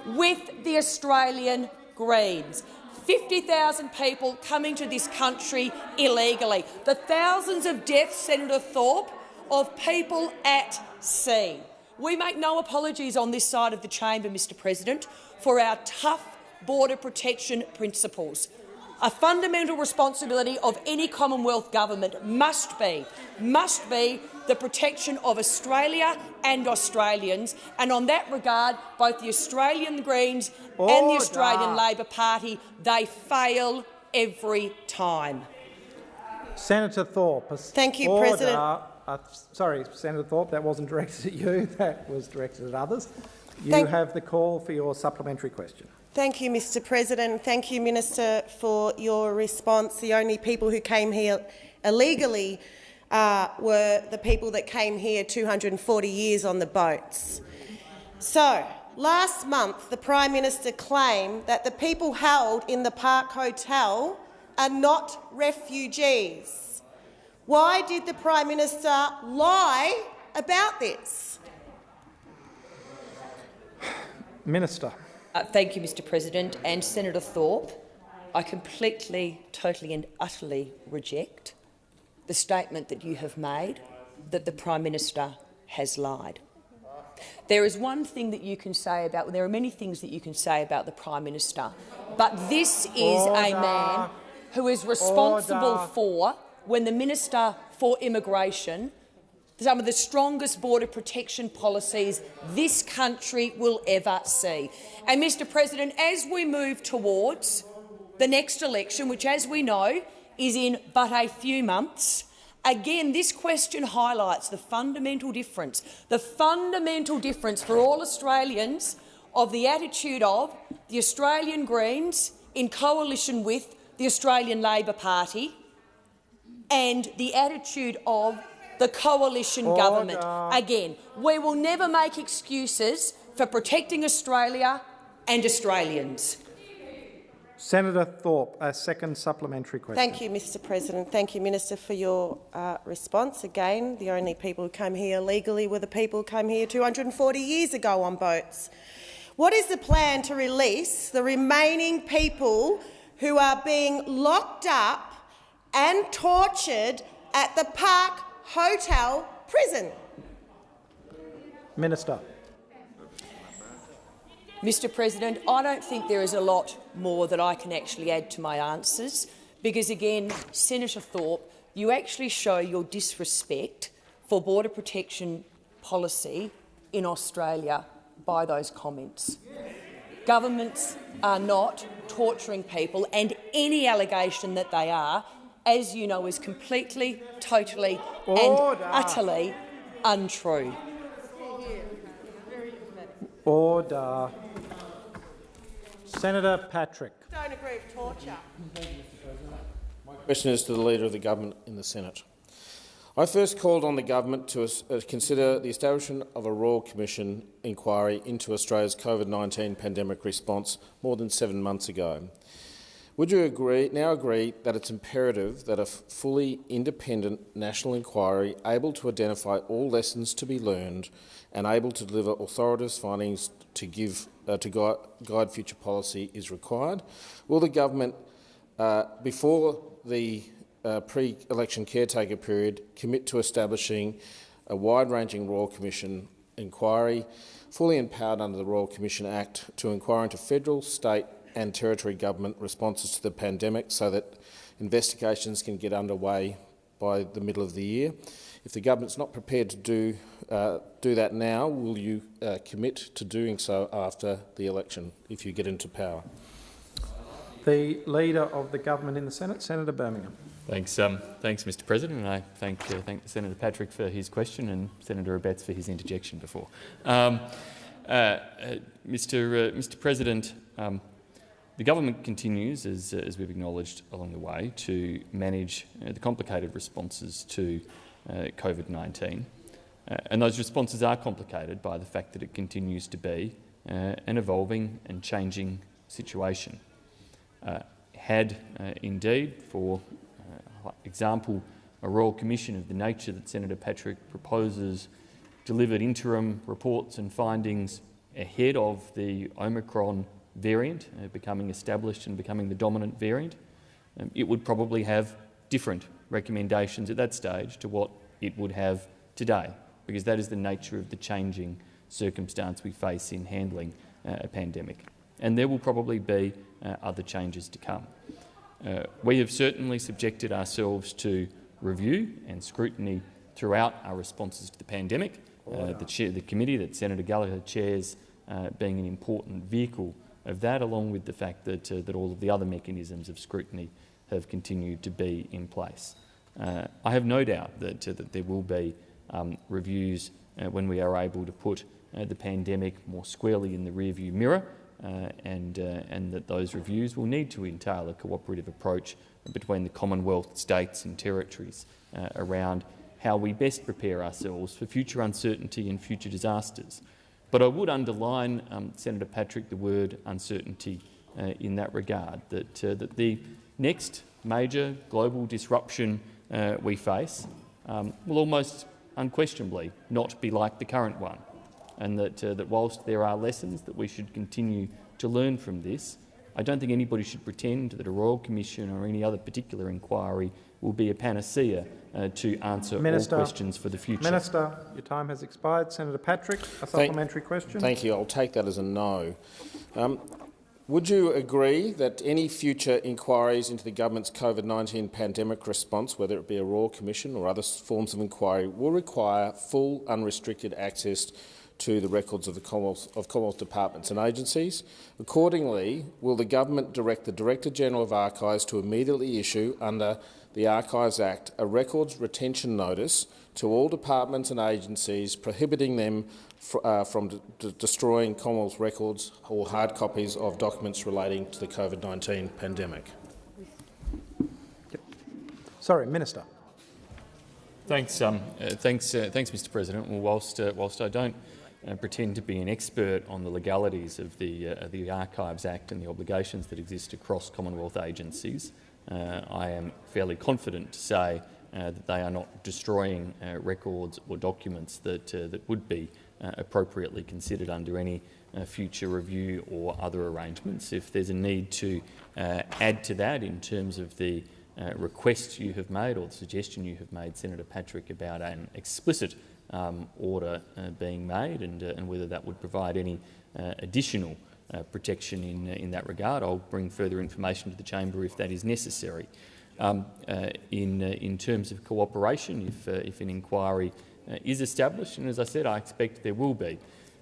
with the Australian Greens. 50,000 people coming to this country illegally. The thousands of deaths, Senator Thorpe, of people at sea. We make no apologies on this side of the chamber, Mr President, for our tough border protection principles. A fundamental responsibility of any Commonwealth government must be, must be the protection of Australia and Australians. And on that regard, both the Australian Greens Order. and the Australian Labor Party, they fail every time. Senator Thorpe. Thank you, Order. President. Uh, sorry, Senator Thorpe, that wasn't directed at you. That was directed at others. You Thank have the call for your supplementary question. Thank you, Mr President. Thank you, Minister, for your response. The only people who came here illegally uh, were the people that came here 240 years on the boats. So, last month the Prime Minister claimed that the people held in the Park Hotel are not refugees. Why did the Prime Minister lie about this? Minister. Uh, thank you, Mr President. And Senator Thorpe, I completely, totally and utterly reject the statement that you have made that the Prime Minister has lied. There is one thing that you can say about, there are many things that you can say about the Prime Minister, but this is Order. a man who is responsible Order. for, when the Minister for Immigration some of the strongest border protection policies this country will ever see. And, Mr President, as we move towards the next election, which, as we know, is in but a few months, Again, this question highlights the fundamental difference, the fundamental difference for all Australians of the attitude of the Australian Greens in coalition with the Australian Labor Party and the attitude of the coalition Order. government. Again, we will never make excuses for protecting Australia and Australians. Senator Thorpe, a second supplementary question. Thank you, Mr President. Thank you, Minister, for your uh, response. Again, the only people who came here legally were the people who came here 240 years ago on boats. What is the plan to release the remaining people who are being locked up and tortured at the Park Hotel prison? Minister. Mr President, I don't think there is a lot more that I can actually add to my answers because, again, Senator Thorpe, you actually show your disrespect for border protection policy in Australia by those comments. Governments are not torturing people, and any allegation that they are, as you know, is completely, totally Order. and utterly untrue. Order. Senator Patrick. Don't agree with torture. My question is to the Leader of the Government in the Senate. I first called on the government to uh, consider the establishment of a Royal Commission inquiry into Australia's COVID-19 pandemic response more than seven months ago. Would you agree, now agree that it's imperative that a fully independent national inquiry able to identify all lessons to be learned and able to deliver authoritative findings to, give, uh, to guide, guide, future policy is required? Will the government, uh, before the uh, pre-election caretaker period, commit to establishing a wide-ranging Royal Commission inquiry, fully empowered under the Royal Commission Act, to inquire into federal, state and territory government responses to the pandemic so that investigations can get underway by the middle of the year. If the government's not prepared to do, uh, do that now, will you uh, commit to doing so after the election if you get into power? The Leader of the Government in the Senate, Senator Birmingham. Thanks, um, thanks, Mr. President, and I thank uh, thank Senator Patrick for his question and Senator Abetz for his interjection before. Um, uh, uh, Mr. Mr. President, um, the government continues, as, as we've acknowledged along the way, to manage uh, the complicated responses to uh, COVID-19. Uh, and those responses are complicated by the fact that it continues to be uh, an evolving and changing situation. Uh, had uh, indeed, for example, a Royal Commission of the nature that Senator Patrick proposes delivered interim reports and findings ahead of the Omicron variant uh, becoming established and becoming the dominant variant, um, it would probably have different recommendations at that stage to what it would have today, because that is the nature of the changing circumstance we face in handling uh, a pandemic. And there will probably be uh, other changes to come. Uh, we have certainly subjected ourselves to review and scrutiny throughout our responses to the pandemic. Uh, the, chair, the committee that Senator Gallagher chairs uh, being an important vehicle of that, along with the fact that, uh, that all of the other mechanisms of scrutiny have continued to be in place. Uh, I have no doubt that, uh, that there will be um, reviews uh, when we are able to put uh, the pandemic more squarely in the rearview mirror uh, and, and that those reviews will need to entail a cooperative approach between the Commonwealth, states and territories around how we best prepare ourselves for future uncertainty and future disasters. But I would underline, um, Senator Patrick, the word uncertainty uh, in that regard, that, uh, that the next major global disruption uh, we face um, will almost unquestionably not be like the current one, and that, uh, that whilst there are lessons that we should continue to learn from this, I don't think anybody should pretend that a Royal Commission or any other particular inquiry will be a panacea uh, to answer Minister, all questions for the future. Minister, your time has expired. Senator Patrick, a supplementary thank, question. Thank you. I'll take that as a no. Um, would you agree that any future inquiries into the government's COVID-19 pandemic response, whether it be a Royal Commission or other forms of inquiry, will require full, unrestricted access to the records of the Commonwealth, of Commonwealth departments and agencies. Accordingly, will the government direct the Director-General of Archives to immediately issue, under the Archives Act, a records retention notice to all departments and agencies prohibiting them fr uh, from destroying Commonwealth records or hard copies of documents relating to the COVID-19 pandemic? Sorry, Minister. Thanks, um, uh, thanks, uh, thanks, Mr. President. Well, whilst uh, whilst I don't uh, pretend to be an expert on the legalities of the uh, the Archives Act and the obligations that exist across Commonwealth agencies, uh, I am fairly confident to say that they are not destroying records or documents that that would be appropriately considered under any future review or other arrangements. If there's a need to add to that in terms of the uh, request you have made or the suggestion you have made, Senator Patrick, about an explicit um, order uh, being made and, uh, and, whether that would provide any uh, additional uh, protection in, in that regard. I'll bring further information to the chamber if that is necessary. Um, in, in terms of cooperation, if, if an inquiry is established, and as I said, I expect there will be,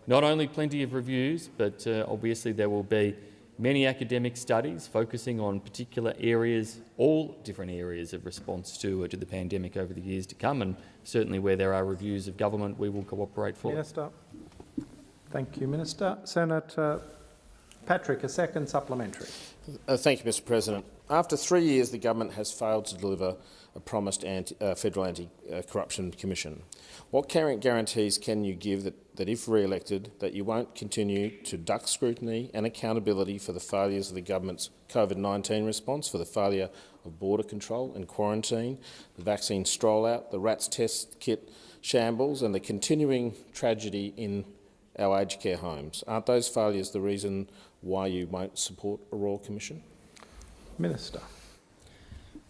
not only plenty of reviews, but obviously there will be many academic studies focusing on particular areas, all different areas of response to, uh, to the pandemic over the years to come, and certainly where there are reviews of government, we will cooperate fully. Minister. Thank you, Minister. Senator Patrick, a second supplementary. Uh, thank you, Mr President. After three years, the government has failed to deliver a promised anti, uh, federal anti-corruption commission. What current guarantees can you give that, that if re-elected, that you won't continue to duck scrutiny and accountability for the failures of the government's COVID-19 response, for the failure of border control and quarantine, the vaccine stroll-out, the RATS test kit shambles and the continuing tragedy in our aged care homes? Aren't those failures the reason why you won't support a Royal Commission? Minister.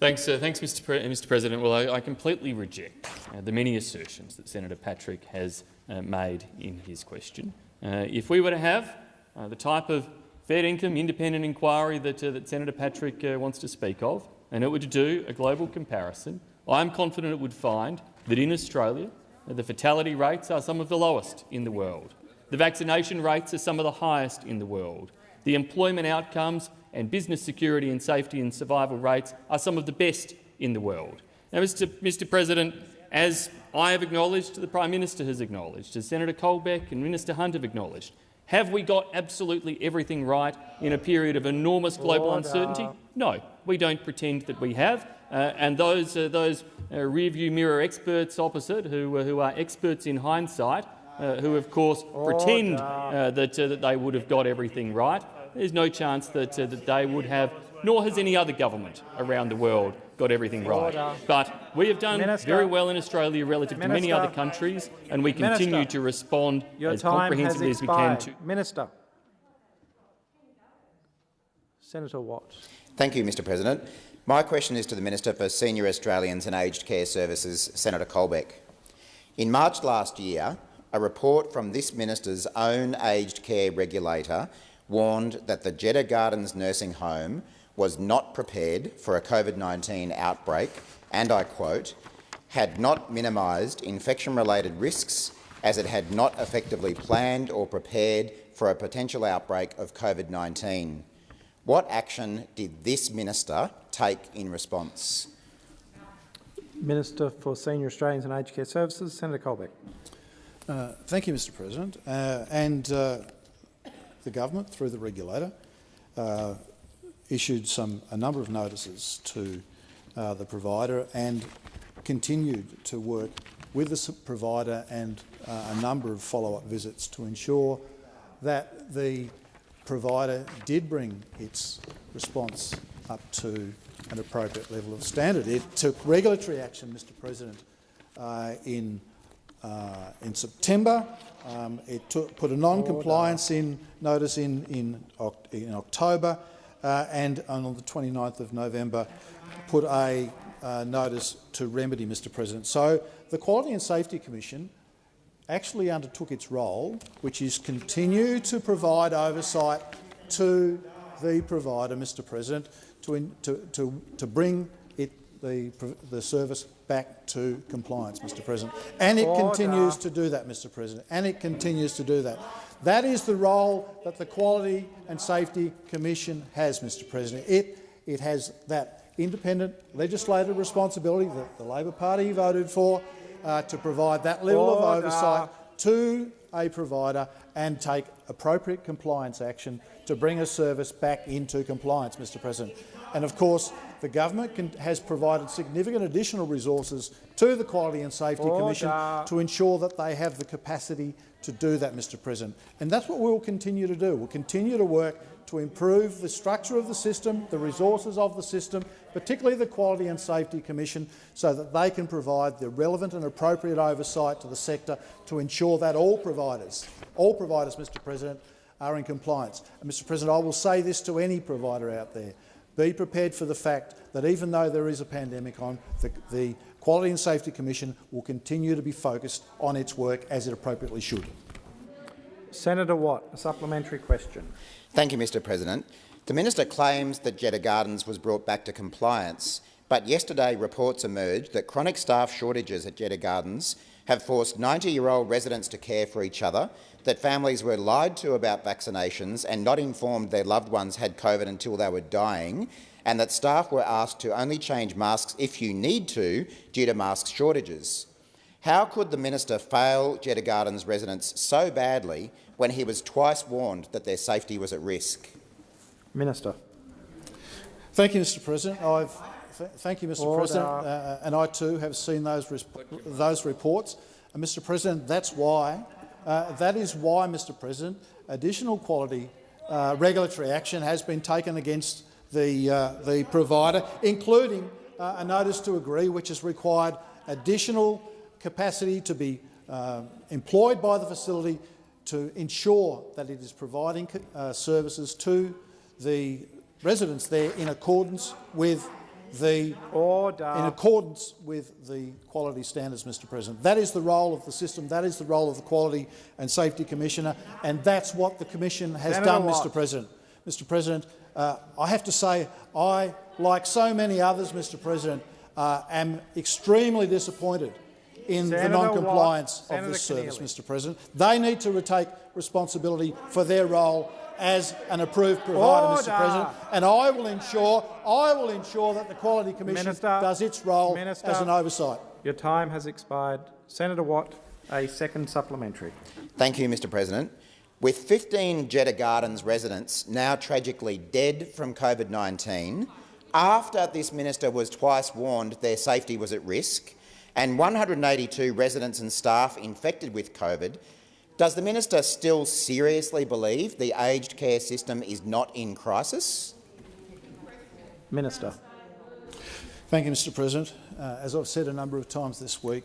Thanks, uh, thanks Mr. Pre Mr. President. Well, I, I completely reject uh, the many assertions that Senator Patrick has uh, made in his question. Uh, if we were to have uh, the type of fair income independent inquiry that, uh, that Senator Patrick wants to speak of, and it were to do a global comparison, I'm confident it would find that in Australia the fatality rates are some of the lowest in the world. The vaccination rates are some of the highest in the world. The employment outcomes and business security and safety and survival rates are some of the best in the world. Now, Mr. Mr. President, as I have acknowledged, the Prime Minister has acknowledged, as Senator Colbeck and Minister Hunt have acknowledged, have we got absolutely everything right in a period of enormous global Order. uncertainty? No, we don't pretend that we have. Uh, and those, uh, those uh, rearview mirror experts opposite, who, uh, who are experts in hindsight, uh, who of course Order. pretend uh, that, that they would have got everything right, there's no chance that, uh, that they would have, nor has any other government around the world got everything right. But we have done Minister. very well in Australia relative Minister. to many other countries, and we continue Minister. to respond Your as comprehensively as we can to. Minister. Senator Watts. Thank you, Mr President. My question is to the Minister for Senior Australians and Aged Care Services, Senator Colbeck. In March last year, a report from this minister's own aged care regulator warned that the Jeta Gardens nursing home was not prepared for a COVID-19 outbreak and, I quote, had not minimised infection-related risks as it had not effectively planned or prepared for a potential outbreak of COVID-19. What action did this minister take in response? Minister for Senior Australians and Aged Care Services, Senator Colbeck. Uh, thank you, Mr President. Uh, and uh, the government, through the regulator, uh, issued some a number of notices to uh, the provider and continued to work with the provider and uh, a number of follow-up visits to ensure that the provider did bring its response up to an appropriate level of standard. It took regulatory action, Mr President, uh, in, uh, in September um, it took, put a non-compliance in notice in, in, in October uh, and on the 29th of November put a uh, notice to remedy, Mr President. So the Quality and Safety Commission actually undertook its role, which is continue to provide oversight to the provider, Mr President, to, in, to, to, to bring it the, the service back to compliance, Mr President. And it Order. continues to do that, Mr President, and it continues to do that. That is the role that the Quality and Safety Commission has, Mr President. It, it has that independent legislative responsibility that the Labor Party voted for uh, to provide that level Order. of oversight to a provider and take appropriate compliance action to bring a service back into compliance, Mr President. And of course, the government can, has provided significant additional resources to the Quality and Safety Order. Commission to ensure that they have the capacity to do that, Mr President. And that's what we will continue to do. We'll continue to work to improve the structure of the system, the resources of the system, particularly the Quality and Safety Commission, so that they can provide the relevant and appropriate oversight to the sector to ensure that all providers, all providers, Mr President, are in compliance. And, Mr President, I will say this to any provider out there. Be prepared for the fact that even though there is a pandemic on, the, the Quality and Safety Commission will continue to be focused on its work as it appropriately should. Senator Watt, a supplementary question. Thank you, Mr President. The minister claims that Jeta Gardens was brought back to compliance, but yesterday reports emerged that chronic staff shortages at Jeta Gardens have forced 90-year-old residents to care for each other, that families were lied to about vaccinations and not informed their loved ones had COVID until they were dying, and that staff were asked to only change masks if you need to due to mask shortages. How could the minister fail Jeta Gardens residents so badly when he was twice warned that their safety was at risk? Minister. Thank you, Mr President. I've, th thank you, Mr Order. President, uh, and I too have seen those, those reports. And, Mr President, that's why, uh, that is why, Mr President, additional quality uh, regulatory action has been taken against the, uh, the provider, including uh, a notice to agree, which has required additional capacity to be uh, employed by the facility to ensure that it is providing services to the residents there in accordance with the Order. in accordance with the quality standards, Mr President. That is the role of the system, that is the role of the Quality and Safety Commissioner, and that's what the Commission has Senator done, Watt. Mr President. Mr President, uh, I have to say I, like so many others, Mr President, uh, am extremely disappointed in Senator the non-compliance of this service, Keneally. Mr President. They need to retake responsibility for their role as an approved provider, Order. Mr President, and I will ensure I will ensure that the Quality Commission Minister, does its role Minister, as an oversight. Your time has expired. Senator Watt, a second supplementary. Thank you, Mr President. With 15 Jeta Gardens residents now tragically dead from COVID-19, after this minister was twice warned their safety was at risk, and 182 residents and staff infected with COVID, does the minister still seriously believe the aged care system is not in crisis? Minister. Thank you, Mr President. Uh, as I've said a number of times this week,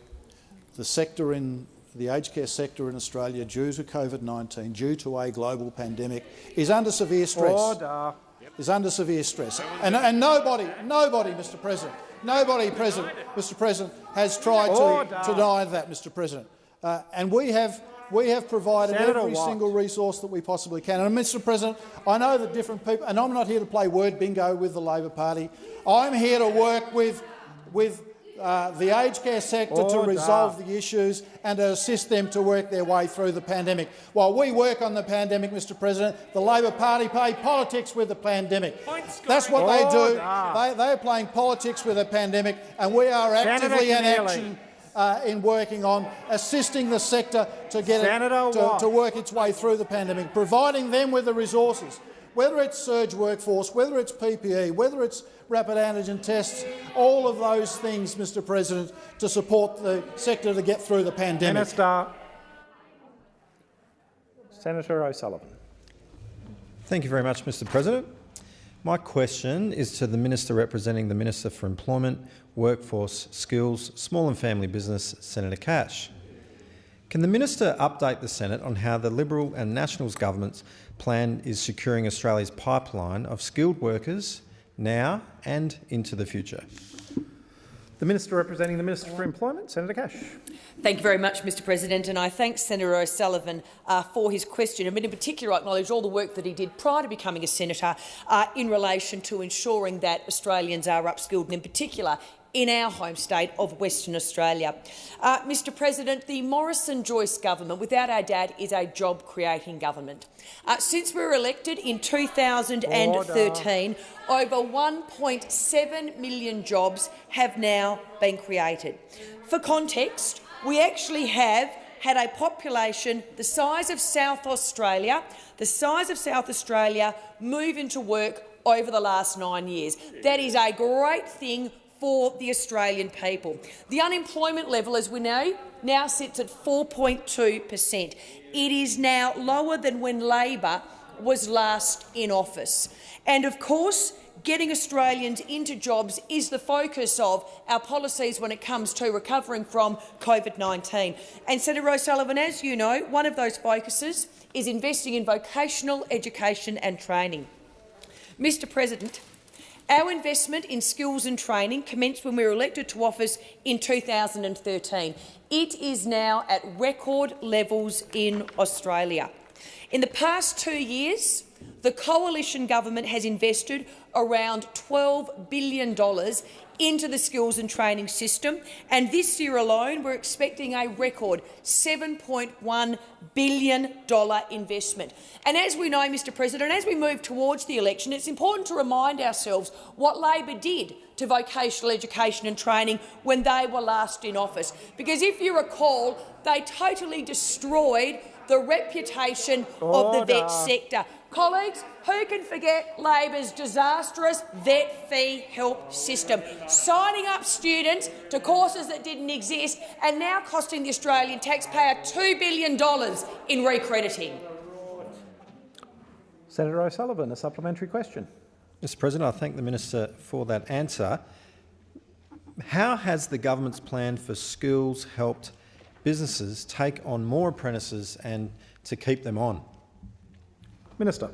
the sector in the aged care sector in Australia, due to COVID-19, due to a global pandemic, is under severe stress. Order. Is under severe stress, and, and nobody, nobody, Mr President, nobody, President, Mr President, has tried Order. to, to deny that, Mr President. Uh, and we have we have provided Senator every Watt. single resource that we possibly can. And, Mr President, I know that different people, and I'm not here to play word bingo with the Labor Party. I'm here to work with, with uh, the aged care sector to resolve the issues and to assist them to work their way through the pandemic. While we work on the pandemic, Mr President, the Labor Party play politics with the pandemic. That's what they do. They, they are playing politics with a pandemic, and we are actively in action uh, in working on assisting the sector to get Senator it, to, to work its way through the pandemic, providing them with the resources, whether it's surge workforce, whether it's PPE, whether it's rapid antigen tests, all of those things, Mr President, to support the sector to get through the pandemic. Minister. Senator O'Sullivan. Thank you very much, Mr President. My question is to the Minister representing the Minister for Employment, Workforce, Skills, Small and Family Business, Senator Cash. Can the Minister update the Senate on how the Liberal and Nationals government's plan is securing Australia's pipeline of skilled workers now and into the future? The Minister representing the Minister for Employment, Senator Cash. Thank you very much, Mr President, and I thank Senator O'Sullivan uh, for his question. I mean, in particular, I acknowledge all the work that he did prior to becoming a senator uh, in relation to ensuring that Australians are upskilled, and in particular in our home state of Western Australia. Uh, Mr President, the Morrison-Joyce government, without our dad, is a job-creating government. Uh, since we were elected in 2013, Order. over 1.7 million jobs have now been created. For context, we actually have had a population the size of South Australia, the size of South Australia move into work over the last nine years. That is a great thing for the Australian people. The unemployment level, as we know, now sits at 4.2 per cent. It is now lower than when Labor was last in office. And of course, getting Australians into jobs is the focus of our policies when it comes to recovering from COVID-19. And Senator O'Sullivan, as you know, one of those focuses is investing in vocational education and training. Mr President, our investment in skills and training commenced when we were elected to office in 2013. It is now at record levels in Australia. In the past two years, the coalition government has invested around $12 billion into the skills and training system, and this year alone we're expecting a record $7.1 billion investment. And as we know, Mr President, as we move towards the election, it's important to remind ourselves what Labor did to vocational education and training when they were last in office. Because if you recall, they totally destroyed the reputation Order. of the vet sector. Colleagues, who can forget Labor's disastrous vet fee help system, signing up students to courses that didn't exist and now costing the Australian taxpayer $2 billion in recrediting? Senator O'Sullivan, a supplementary question. Mr President, I thank the minister for that answer. How has the government's plan for schools helped businesses take on more apprentices and to keep them on? Minister.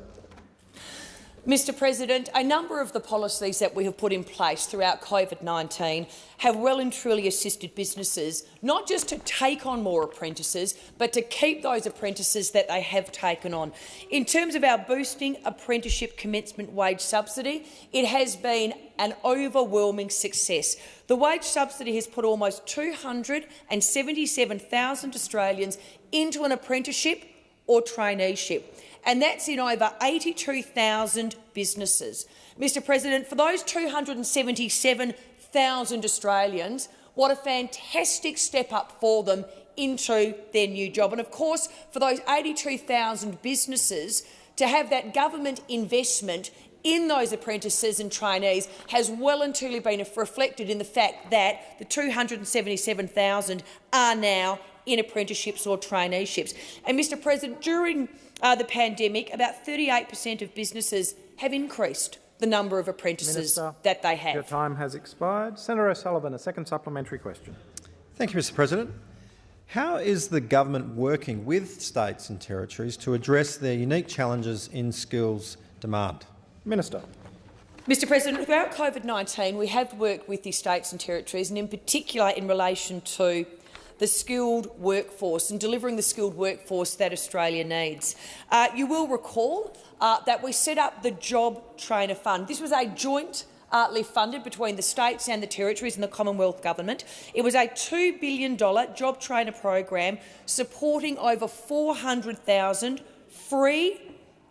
Mr President, a number of the policies that we have put in place throughout COVID-19 have well and truly assisted businesses not just to take on more apprentices, but to keep those apprentices that they have taken on. In terms of our boosting apprenticeship commencement wage subsidy, it has been an overwhelming success. The wage subsidy has put almost 277,000 Australians into an apprenticeship or traineeship and that's in over 82,000 businesses. Mr President, for those 277,000 Australians, what a fantastic step up for them into their new job. And of course, for those 82,000 businesses, to have that government investment in those apprentices and trainees has well and truly been reflected in the fact that the 277,000 are now in apprenticeships or traineeships. And, Mr President, during uh, the pandemic, about 38 per cent of businesses have increased the number of apprentices Minister, that they have. Your time has expired. Senator O'Sullivan, a second supplementary question. Thank you, Mr President. How is the government working with states and territories to address their unique challenges in skills demand? Minister. Mr President, throughout COVID-19 we have worked with the states and territories, and in particular in relation to the skilled workforce and delivering the skilled workforce that Australia needs. Uh, you will recall uh, that we set up the Job Trainer Fund. This was a joint uh, funded between the states and the territories and the Commonwealth Government. It was a $2 billion job trainer program supporting over 400,000 free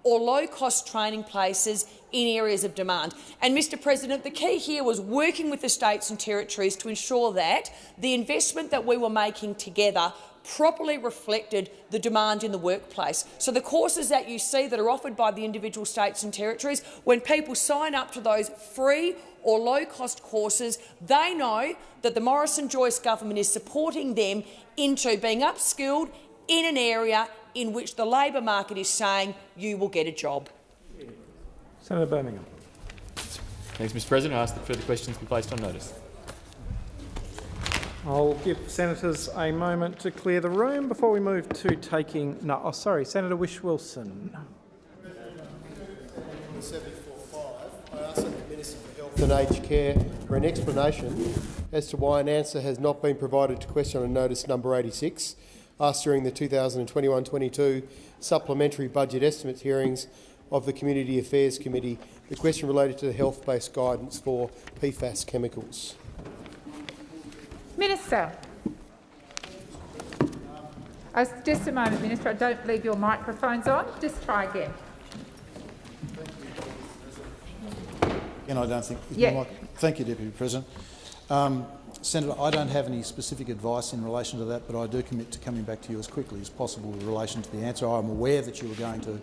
or low-cost training places in areas of demand. And, Mr President, the key here was working with the states and territories to ensure that the investment that we were making together properly reflected the demand in the workplace. So the courses that you see that are offered by the individual states and territories, when people sign up to those free or low-cost courses, they know that the Morrison-Joyce government is supporting them into being upskilled in an area in which the labour market is saying you will get a job. Senator Birmingham. Thanks, Mr President. I ask that further questions be placed on notice. I'll give senators a moment to clear the room before we move to taking. No, oh, sorry, Senator Whish-Wilson. I asked the Minister for Health and Aged Care for an explanation as to why an answer has not been provided to question on notice number 86 asked during the 2021-22 supplementary budget estimates hearings of the Community Affairs Committee. The question related to the health-based guidance for PFAS chemicals. Minister. Uh, just a moment, Minister. I don't believe your microphone's on. Just try again. And I don't think. Yeah. Thank you, Deputy President. Um, Senator, I don't have any specific advice in relation to that, but I do commit to coming back to you as quickly as possible in relation to the answer. I'm aware that you were going to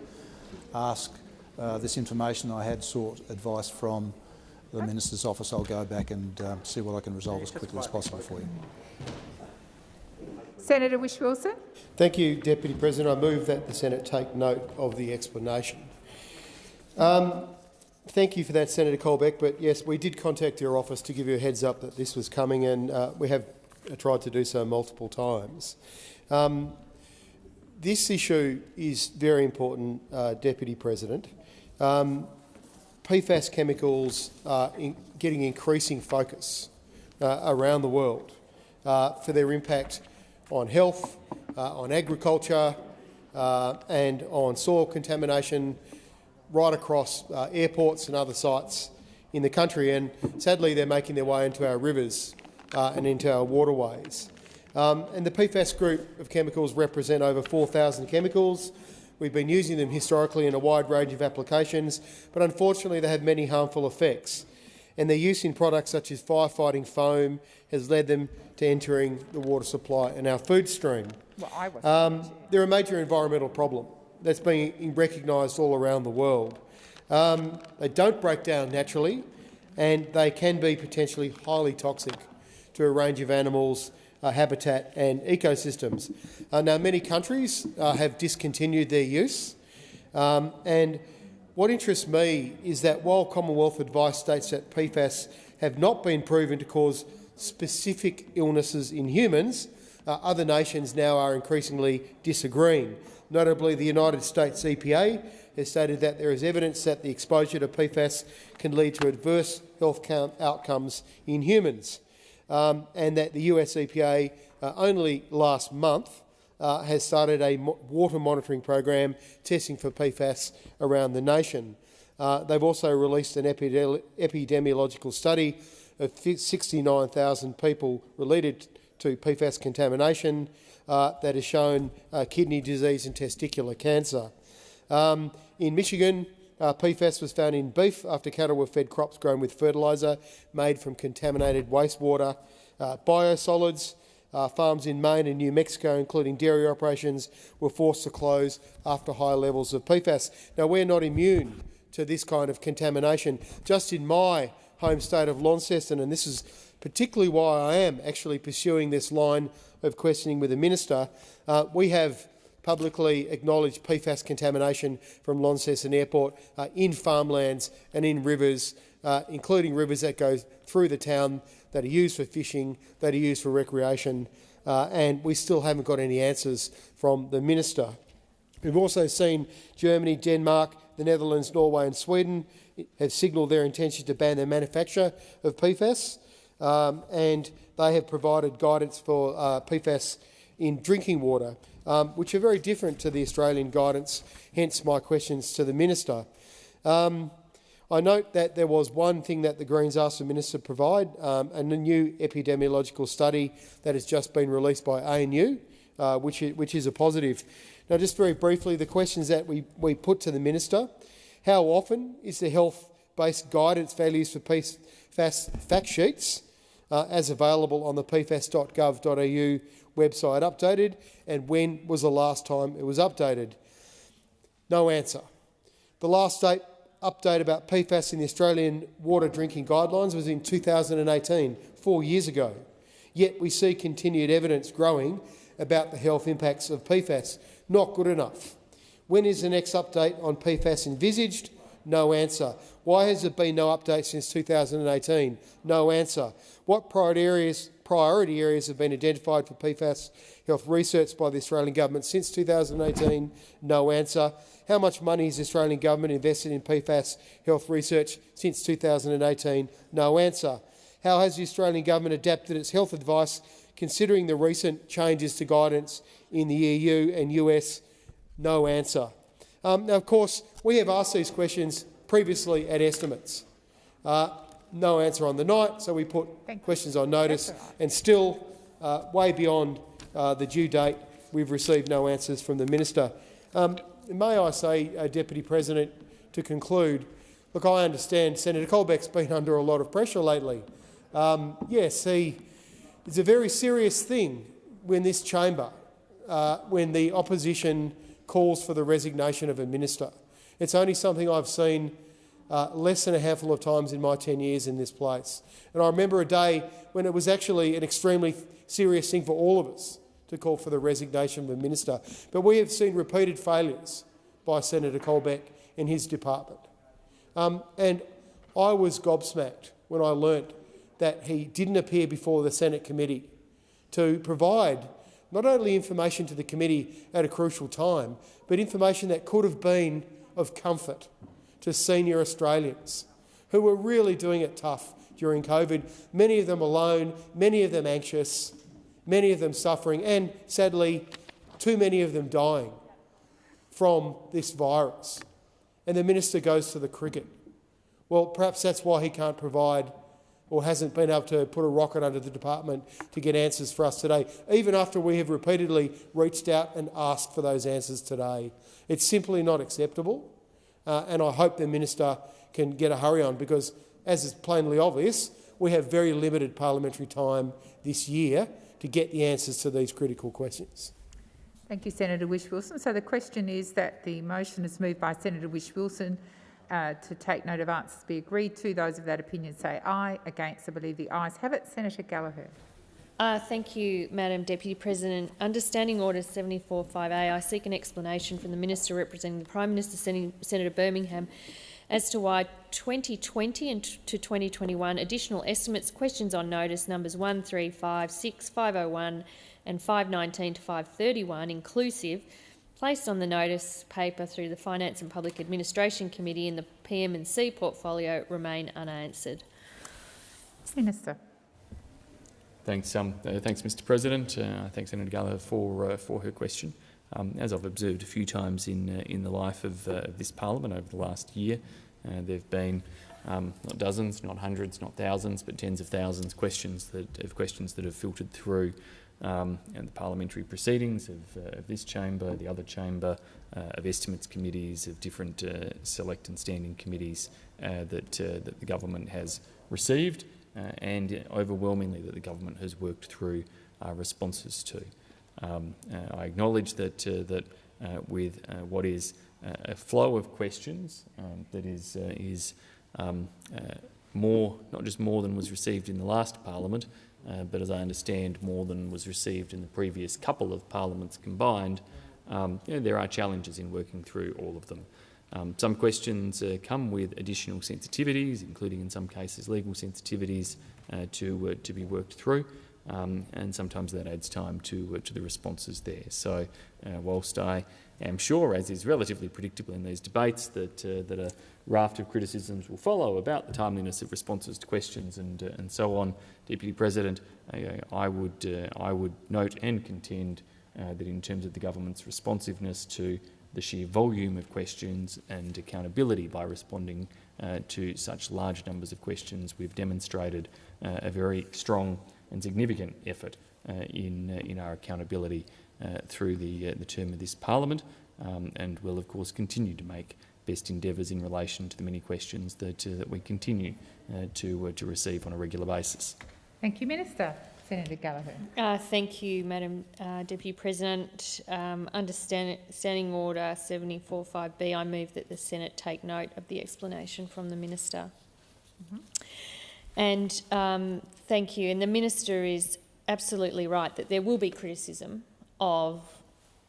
ask uh, this information. I had sought advice from the Minister's office. I'll go back and um, see what I can resolve as quickly as possible for you. Senator Whish-Wilson. Thank you, Deputy President. I move that the Senate take note of the explanation. Um, thank you for that, Senator Colbeck. But yes, we did contact your office to give you a heads up that this was coming, and uh, we have tried to do so multiple times. Um, this issue is very important, uh, Deputy President. Um, PFAS chemicals are in getting increasing focus uh, around the world uh, for their impact on health, uh, on agriculture uh, and on soil contamination right across uh, airports and other sites in the country. And sadly, they're making their way into our rivers uh, and into our waterways. Um, and the PFAS group of chemicals represent over 4,000 chemicals. We've been using them historically in a wide range of applications, but unfortunately they have many harmful effects. And their use in products such as firefighting foam has led them to entering the water supply and our food stream. Well, um, they're a major environmental problem that's being recognised all around the world. Um, they don't break down naturally, and they can be potentially highly toxic to a range of animals, uh, habitat and ecosystems. Uh, now, many countries uh, have discontinued their use, um, and what interests me is that while Commonwealth advice states that PFAS have not been proven to cause specific illnesses in humans, uh, other nations now are increasingly disagreeing. Notably, the United States EPA has stated that there is evidence that the exposure to PFAS can lead to adverse health outcomes in humans, um, and that the US EPA uh, only last month uh, has started a mo water monitoring program testing for PFAS around the nation. Uh, they've also released an epidemiological study of 69,000 people related to PFAS contamination uh, that has shown uh, kidney disease and testicular cancer. Um, in Michigan, uh, PFAS was found in beef after cattle were fed crops grown with fertiliser made from contaminated wastewater. Uh, biosolids, uh, farms in Maine and New Mexico, including dairy operations, were forced to close after high levels of PFAS. Now, we're not immune to this kind of contamination. Just in my home state of Launceston, and this is particularly why I am actually pursuing this line of questioning with the minister. Uh, we have publicly acknowledged PFAS contamination from Launceston Airport uh, in farmlands and in rivers, uh, including rivers that go through the town that are used for fishing, that are used for recreation, uh, and we still haven't got any answers from the minister. We've also seen Germany, Denmark, the Netherlands, Norway and Sweden have signalled their intention to ban the manufacture of PFAS, um, and they have provided guidance for uh, PFAS in drinking water, um, which are very different to the Australian guidance, hence my questions to the minister. Um, I note that there was one thing that the Greens asked the minister to provide, um, a new epidemiological study that has just been released by ANU, uh, which, is, which is a positive. Now, just very briefly, the questions that we, we put to the minister. How often is the health-based guidance values for PFAS fact sheets uh, as available on the pfas.gov.au website updated, and when was the last time it was updated? No answer. The last date update about PFAS in the Australian water drinking guidelines was in 2018, four years ago. Yet we see continued evidence growing about the health impacts of PFAS. Not good enough. When is the next update on PFAS envisaged? No answer. Why has there been no update since 2018? No answer. What priority areas, priority areas have been identified for PFAS health research by the Australian government since 2018? No answer. How much money has the Australian government invested in PFAS health research since 2018? No answer. How has the Australian government adapted its health advice considering the recent changes to guidance in the EU and US? No answer. Um, now, of course, we have asked these questions previously at estimates. Uh, no answer on the night, so we put questions on notice, and still, uh, way beyond uh, the due date, we've received no answers from the minister. Um, may I say, uh, Deputy President, to conclude, look, I understand Senator Colbeck's been under a lot of pressure lately. Um, yes, he, it's a very serious thing when this chamber, uh, when the opposition calls for the resignation of a minister. It's only something I've seen uh, less than a handful of times in my 10 years in this place. And I remember a day when it was actually an extremely serious thing for all of us to call for the resignation of a minister. But we have seen repeated failures by Senator Colbeck in his department. Um, and I was gobsmacked when I learnt that he didn't appear before the Senate committee to provide not only information to the committee at a crucial time, but information that could have been of comfort to senior Australians who were really doing it tough during COVID, many of them alone, many of them anxious, many of them suffering, and sadly, too many of them dying from this virus. And the minister goes to the cricket. Well, perhaps that's why he can't provide or hasn't been able to put a rocket under the department to get answers for us today, even after we have repeatedly reached out and asked for those answers today. It's simply not acceptable, uh, and I hope the minister can get a hurry on because, as is plainly obvious, we have very limited parliamentary time this year to get the answers to these critical questions. Thank you, Senator Whish-Wilson. So the question is that the motion is moved by Senator Whish-Wilson uh, to take note of answers be agreed to. Those of that opinion say aye. Against, I believe the ayes have it. Senator Gallagher. Uh, thank you, Madam Deputy President. Under Standing Order 74.5a, I seek an explanation from the Minister representing the Prime Minister, Sen Senator Birmingham, as to why 2020 and to 2021 additional estimates, questions on notice numbers 1356, 501 and 519 to 531 inclusive placed on the notice paper through the Finance and Public Administration Committee in the PM&C portfolio remain unanswered. Minister. Thanks, um, uh, thanks, Mr. President. Uh, thanks, Senator Gallagher, for uh, for her question. Um, as I've observed a few times in in the life of, this parliament over the last year, uh, there've been um, not dozens, not hundreds, not thousands, but tens of thousands questions that of questions that have filtered through um, and the parliamentary proceedings of, uh, of, this chamber, the other chamber, uh, of estimates committees, of different uh, select and standing committees that, that the government has received and overwhelmingly that the government has worked through responses to. Um, I acknowledge that, that with what is a flow of questions um, that is, is um, more, not just more than was received in the last parliament, uh, but as I understand, more than was received in the previous couple of parliaments combined. Um, you know, there are challenges in working through all of them. Um, some questions uh, come with additional sensitivities, including in some cases legal sensitivities uh, to, uh, to be worked through, um, and sometimes that adds time to, uh, to the responses there. So uh, whilst I am sure, as is relatively predictable in these debates, that, that a raft of criticisms will follow about the timeliness of responses to questions and, and so on, Deputy President, I would, uh, I would note and contend uh, that in terms of the government's responsiveness to the sheer volume of questions and accountability by responding uh, to such large numbers of questions, we've demonstrated uh, a very strong and significant effort uh, in, uh, in our accountability through the, the term of this parliament um, and will of course continue to make best endeavours in relation to the many questions that, that we continue to, to receive on a regular basis. Thank you, Minister. Senator Gallagher. Uh, thank you, Madam uh, Deputy President. Um, under Standing Order 745B, I move that the Senate take note of the explanation from the Minister. Mm -hmm. And um, thank you. And the Minister is absolutely right that there will be criticism of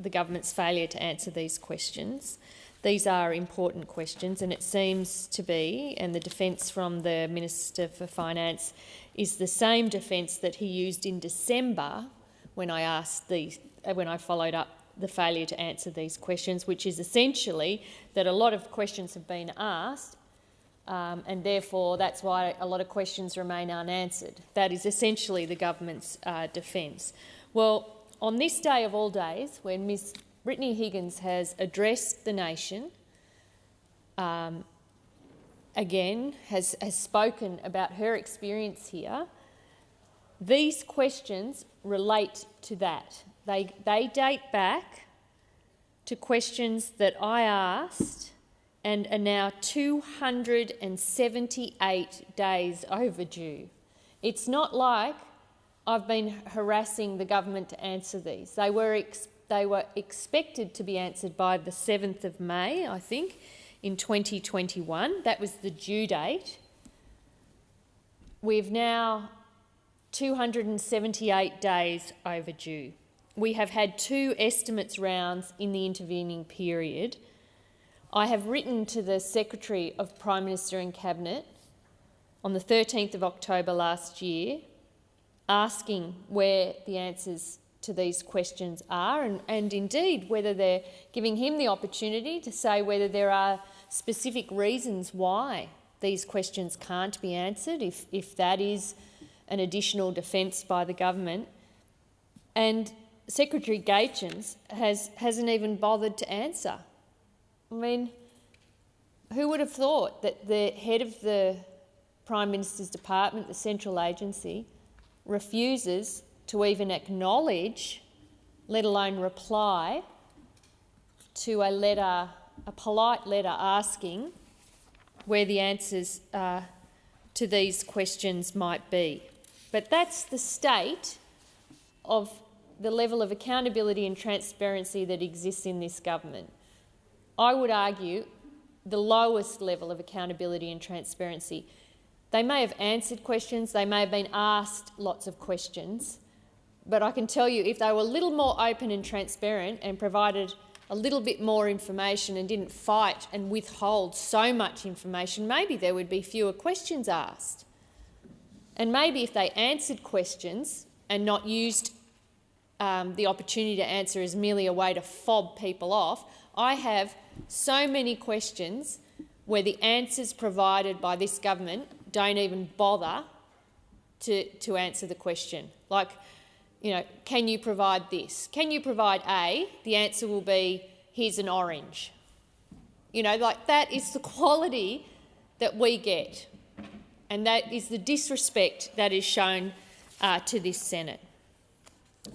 the government's failure to answer these questions. These are important questions, and it seems to be, and the defence from the Minister for Finance is the same defence that he used in December when I asked the, uh, when I followed up the failure to answer these questions, which is essentially that a lot of questions have been asked um, and therefore that's why a lot of questions remain unanswered. That is essentially the government's uh, defence. Well, on this day of all days, when Ms Brittany Higgins has addressed the nation um, again, has, has spoken about her experience here. These questions relate to that. They, they date back to questions that I asked and are now 278 days overdue. It's not like I've been harassing the government to answer these. They were, they were expected to be answered by the 7th of May, I think, in 2021. That was the due date. We've now 278 days overdue. We have had two estimates rounds in the intervening period. I have written to the Secretary of Prime Minister and Cabinet on the 13th of October last year asking where the answers to these questions are and, and indeed whether they're giving him the opportunity to say whether there are specific reasons why these questions can't be answered, if, if that is an additional defence by the government. And Secretary Gaetjens has, hasn't even bothered to answer. I mean, who would have thought that the head of the Prime Minister's department, the central agency, refuses to even acknowledge, let alone reply, to a letter, a polite letter asking where the answers uh, to these questions might be. But that's the state of the level of accountability and transparency that exists in this government. I would argue the lowest level of accountability and transparency. They may have answered questions, they may have been asked lots of questions, but I can tell you if they were a little more open and transparent and provided a little bit more information and didn't fight and withhold so much information, maybe there would be fewer questions asked. And maybe if they answered questions and not used um, the opportunity to answer as merely a way to fob people off, I have so many questions where the answers provided by this government don't even bother to, to answer the question. Like, you know, can you provide this? Can you provide A? The answer will be, here's an orange. You know, like that is the quality that we get. And that is the disrespect that is shown uh, to this Senate.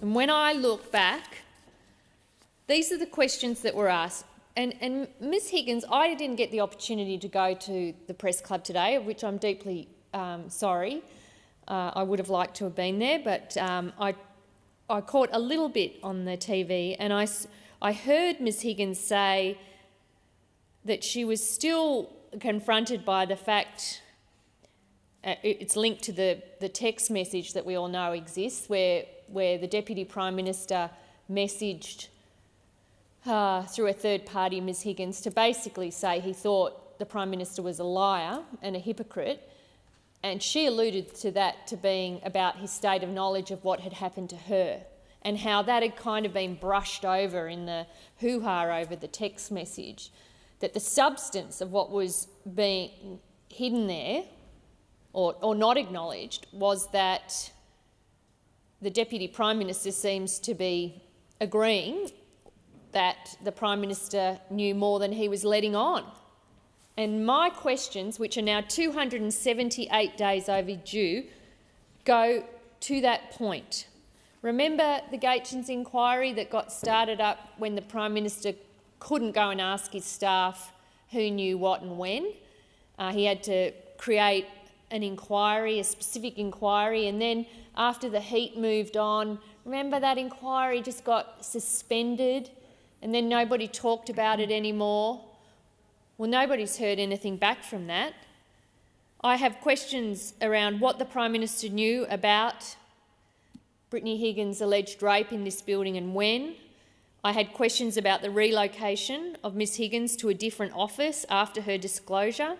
And when I look back, these are the questions that were asked. And, and Ms Higgins, I didn't get the opportunity to go to the press club today, of which I'm deeply um, sorry. Uh, I would have liked to have been there, but um, I, I caught a little bit on the TV and I, I heard Ms Higgins say that she was still confronted by the fact uh, it's linked to the, the text message that we all know exists, where, where the Deputy Prime Minister messaged uh, through a third party, Ms Higgins, to basically say he thought the Prime Minister was a liar and a hypocrite. And she alluded to that to being about his state of knowledge of what had happened to her and how that had kind of been brushed over in the hoo-ha over the text message, that the substance of what was being hidden there or, or not acknowledged was that the Deputy Prime Minister seems to be agreeing that the Prime Minister knew more than he was letting on. And my questions, which are now 278 days overdue, go to that point. Remember the Gaetjens inquiry that got started up when the Prime Minister couldn't go and ask his staff who knew what and when? Uh, he had to create an inquiry, a specific inquiry, and then after the heat moved on, remember that inquiry just got suspended and then nobody talked about it anymore? Well, nobody's heard anything back from that. I have questions around what the Prime Minister knew about Brittany Higgins' alleged rape in this building and when. I had questions about the relocation of Ms Higgins to a different office after her disclosure.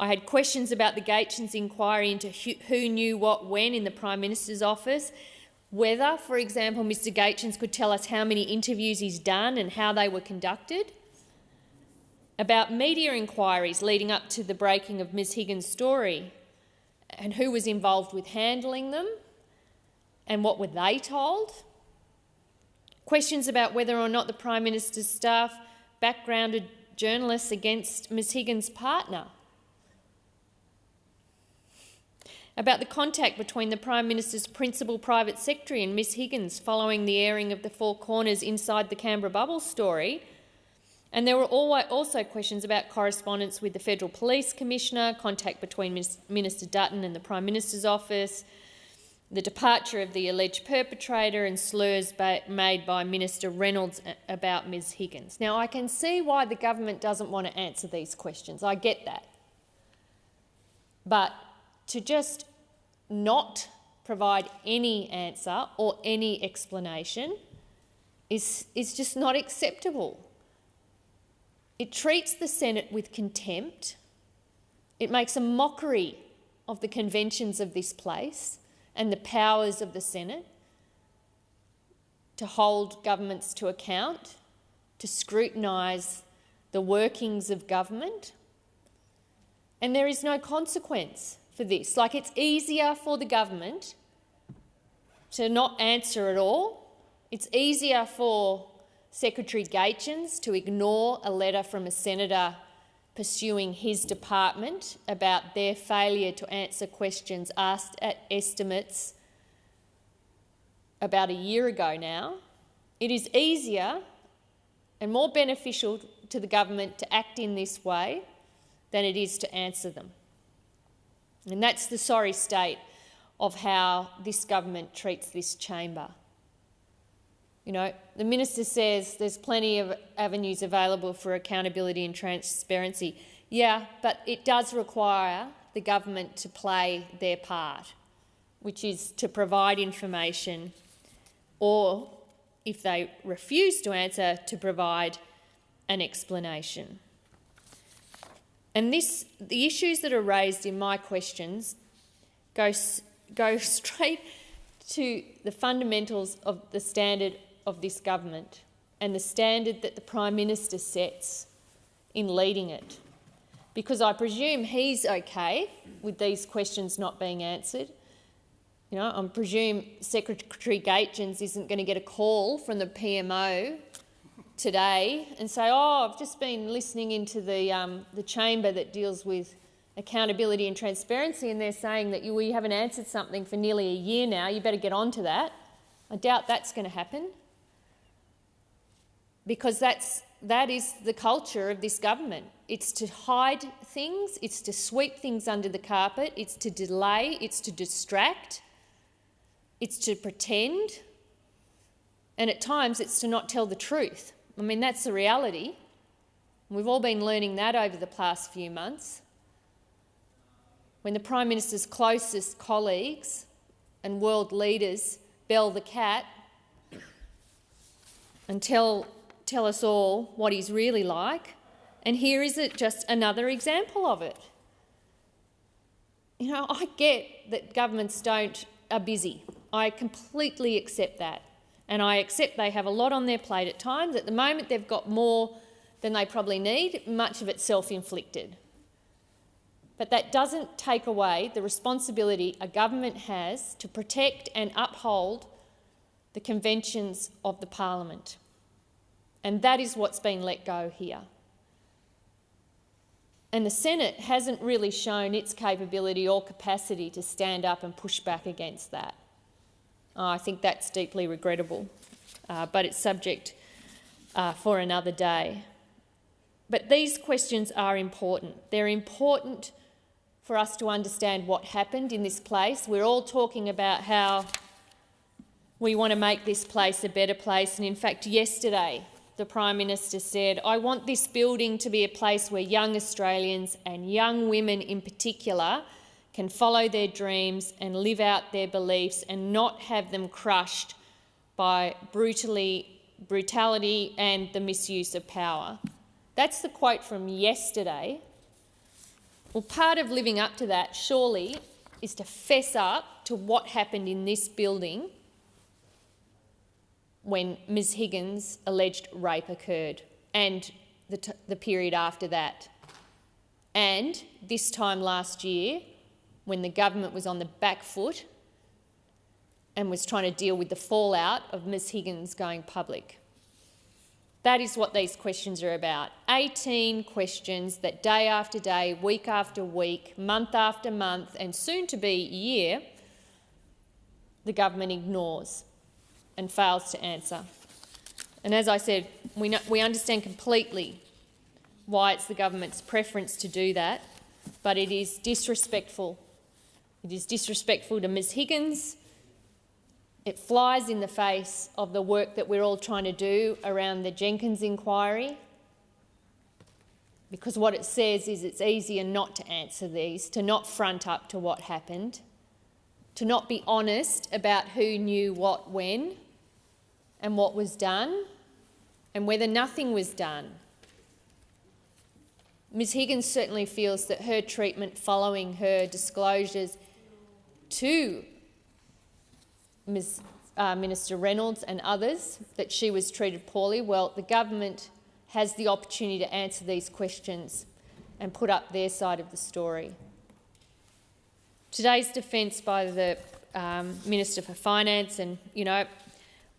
I had questions about the Gaetjens inquiry into who knew what when in the Prime Minister's office, whether, for example, Mr Gaetjens could tell us how many interviews he's done and how they were conducted, about media inquiries leading up to the breaking of Ms. Higgins' story and who was involved with handling them and what were they told, questions about whether or not the Prime Minister's staff backgrounded journalists against Ms. Higgins' partner, about the contact between the Prime Minister's principal private secretary and Ms. Higgins following the airing of the Four Corners Inside the Canberra Bubble story. And there were also questions about correspondence with the Federal Police Commissioner, contact between Minister Dutton and the Prime Minister's office, the departure of the alleged perpetrator and slurs made by Minister Reynolds about Ms Higgins. Now, I can see why the government doesn't want to answer these questions. I get that. But to just not provide any answer or any explanation is, is just not acceptable. It treats the Senate with contempt. It makes a mockery of the conventions of this place and the powers of the Senate to hold governments to account, to scrutinise the workings of government. And there is no consequence for this. Like it's easier for the government to not answer at all. It's easier for Secretary Gaetjens to ignore a letter from a senator pursuing his department about their failure to answer questions asked at estimates about a year ago now. It is easier and more beneficial to the government to act in this way than it is to answer them. And that's the sorry state of how this government treats this chamber. You know, the minister says there's plenty of avenues available for accountability and transparency. Yeah, but it does require the government to play their part, which is to provide information or, if they refuse to answer, to provide an explanation. And this, the issues that are raised in my questions go, go straight to the fundamentals of the standard of this government and the standard that the Prime Minister sets in leading it. Because I presume he's okay with these questions not being answered. You know, I presume Secretary Gaetjens isn't going to get a call from the PMO today and say, oh, I've just been listening into the, um, the chamber that deals with accountability and transparency and they're saying that you, you haven't answered something for nearly a year now, you better get on to that. I doubt that's going to happen because that's, that is the culture of this government. It's to hide things, it's to sweep things under the carpet, it's to delay, it's to distract, it's to pretend, and at times it's to not tell the truth. I mean, that's the reality. We've all been learning that over the past few months. When the Prime Minister's closest colleagues and world leaders bell the cat and tell tell us all what he's really like. And here is it just another example of it. You know, I get that governments don't are busy. I completely accept that. And I accept they have a lot on their plate at times. At the moment, they've got more than they probably need, much of it self-inflicted. But that doesn't take away the responsibility a government has to protect and uphold the conventions of the parliament. And that is what's been let go here. And the Senate hasn't really shown its capability or capacity to stand up and push back against that. Oh, I think that's deeply regrettable, uh, but it's subject uh, for another day. But these questions are important. They're important for us to understand what happened in this place. We're all talking about how we want to make this place a better place. And in fact, yesterday, the Prime Minister said, I want this building to be a place where young Australians and young women in particular can follow their dreams and live out their beliefs and not have them crushed by brutally, brutality and the misuse of power. That's the quote from yesterday. Well, part of living up to that, surely, is to fess up to what happened in this building when Ms Higgins' alleged rape occurred and the, the period after that. And this time last year, when the government was on the back foot and was trying to deal with the fallout of Ms Higgins going public. That is what these questions are about. 18 questions that day after day, week after week, month after month and soon to be year, the government ignores and fails to answer. And as I said, we, know, we understand completely why it's the government's preference to do that, but it is disrespectful. It is disrespectful to Ms Higgins. It flies in the face of the work that we're all trying to do around the Jenkins inquiry, because what it says is it's easier not to answer these, to not front up to what happened, to not be honest about who knew what when and what was done and whether nothing was done. Ms Higgins certainly feels that her treatment following her disclosures to Ms uh, Minister Reynolds and others that she was treated poorly. Well, the government has the opportunity to answer these questions and put up their side of the story. Today's defence by the um, Minister for Finance, and you know,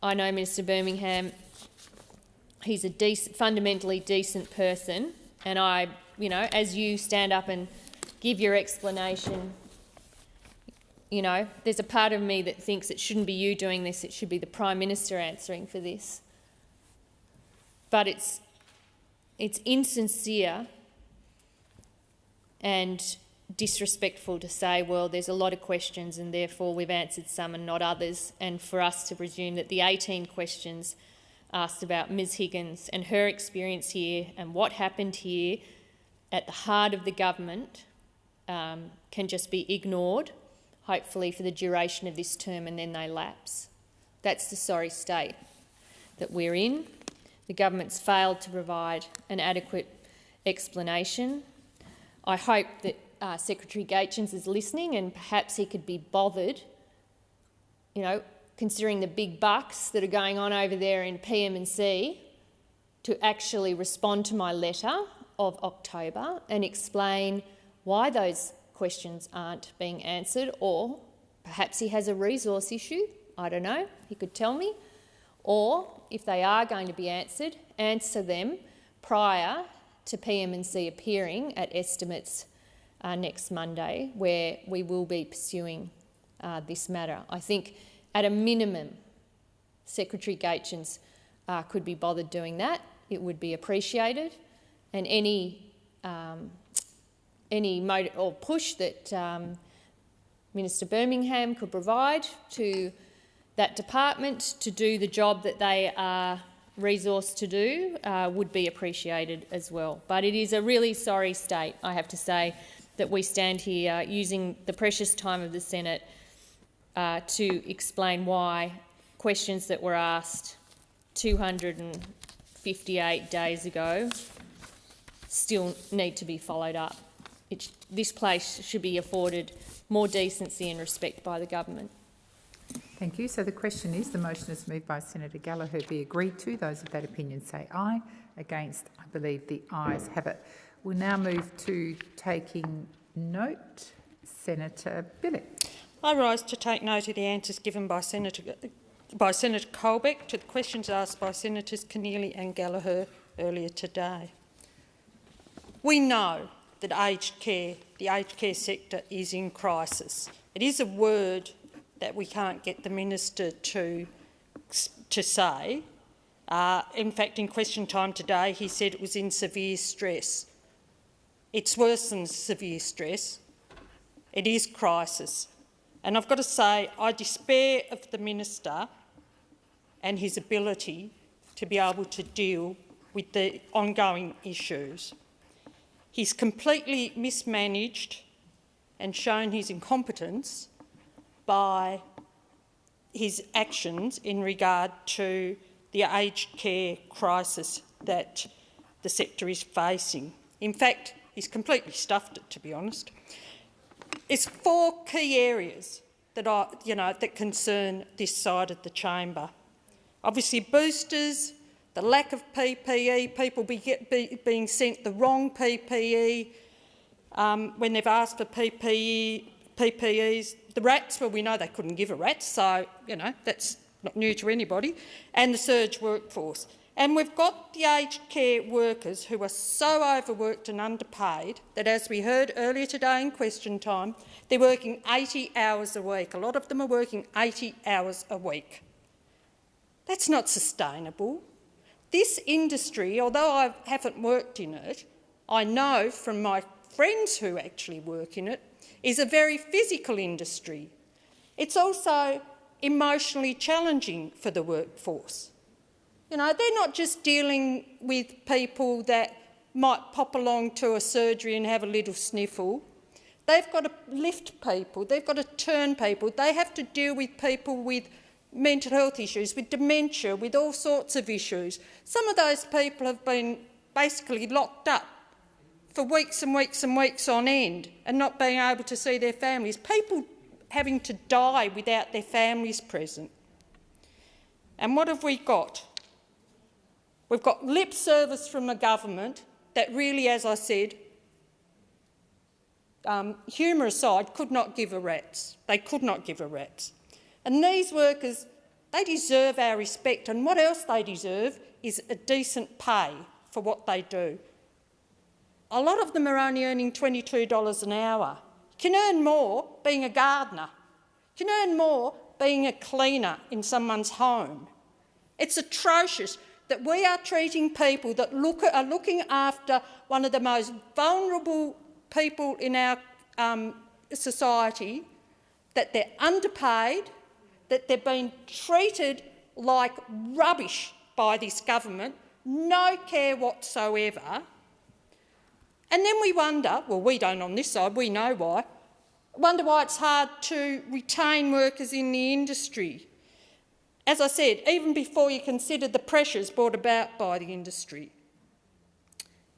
I know Minister Birmingham, he's a decent, fundamentally decent person, and I, you know, as you stand up and give your explanation, you know, there's a part of me that thinks it shouldn't be you doing this, it should be the Prime Minister answering for this. But it's, it's insincere and disrespectful to say, well, there's a lot of questions and therefore we've answered some and not others, and for us to presume that the 18 questions asked about Ms Higgins and her experience here and what happened here at the heart of the government um, can just be ignored, hopefully for the duration of this term, and then they lapse. That's the sorry state that we're in. The government's failed to provide an adequate explanation. I hope that uh, Secretary Gaetjens is listening and perhaps he could be bothered, you know, considering the big bucks that are going on over there in PM&C, to actually respond to my letter of October and explain why those questions aren't being answered or perhaps he has a resource issue, I don't know, he could tell me, or if they are going to be answered, answer them prior to PM&C appearing at estimates uh, next Monday, where we will be pursuing uh, this matter. I think, at a minimum, Secretary Gaetjens uh, could be bothered doing that. It would be appreciated, and any um, any motive or push that um, Minister Birmingham could provide to that department to do the job that they are resourced to do uh, would be appreciated as well. But it is a really sorry state, I have to say, that we stand here using the precious time of the Senate uh, to explain why questions that were asked 258 days ago still need to be followed up. It, this place should be afforded more decency and respect by the government. Thank you. So the question is, the motion is moved by Senator Gallagher be agreed to. Those of that opinion say aye. Against, I believe the ayes have it. We'll now move to taking note. Senator Bilyk. I rise to take note of the answers given by Senator, by Senator Colbeck to the questions asked by Senators Keneally and Gallagher earlier today. We know that aged care, the aged care sector is in crisis. It is a word that we can't get the minister to, to say. Uh, in fact, in question time today, he said it was in severe stress. It's worse than severe stress. It is crisis. And I've got to say, I despair of the minister and his ability to be able to deal with the ongoing issues. He's completely mismanaged and shown his incompetence by his actions in regard to the aged care crisis that the sector is facing. In fact, He's completely stuffed it, to be honest. It's four key areas that, are, you know, that concern this side of the chamber. Obviously, boosters, the lack of PPE, people be get, be, being sent the wrong PPE um, when they've asked for PPE, PPEs. The rats, well, we know they couldn't give a rat, so, you know, that's not new to anybody. And the surge workforce. And we've got the aged care workers who are so overworked and underpaid that, as we heard earlier today in question time, they're working 80 hours a week. A lot of them are working 80 hours a week. That's not sustainable. This industry, although I haven't worked in it, I know from my friends who actually work in it, is a very physical industry. It's also emotionally challenging for the workforce. You know, they're not just dealing with people that might pop along to a surgery and have a little sniffle. They've got to lift people, they've got to turn people, they have to deal with people with mental health issues, with dementia, with all sorts of issues. Some of those people have been basically locked up for weeks and weeks and weeks on end and not being able to see their families. People having to die without their families present. And what have we got? We've got lip service from the government that really, as I said, um, humour aside, could not give a rat's. They could not give a rat's. And these workers, they deserve our respect. And what else they deserve is a decent pay for what they do. A lot of them are only earning $22 an hour. You can earn more being a gardener. You can earn more being a cleaner in someone's home. It's atrocious that we are treating people that look, are looking after one of the most vulnerable people in our um, society, that they're underpaid, that they're being treated like rubbish by this government, no care whatsoever. And then we wonder, well, we don't on this side, we know why, wonder why it's hard to retain workers in the industry. As I said, even before you consider the pressures brought about by the industry.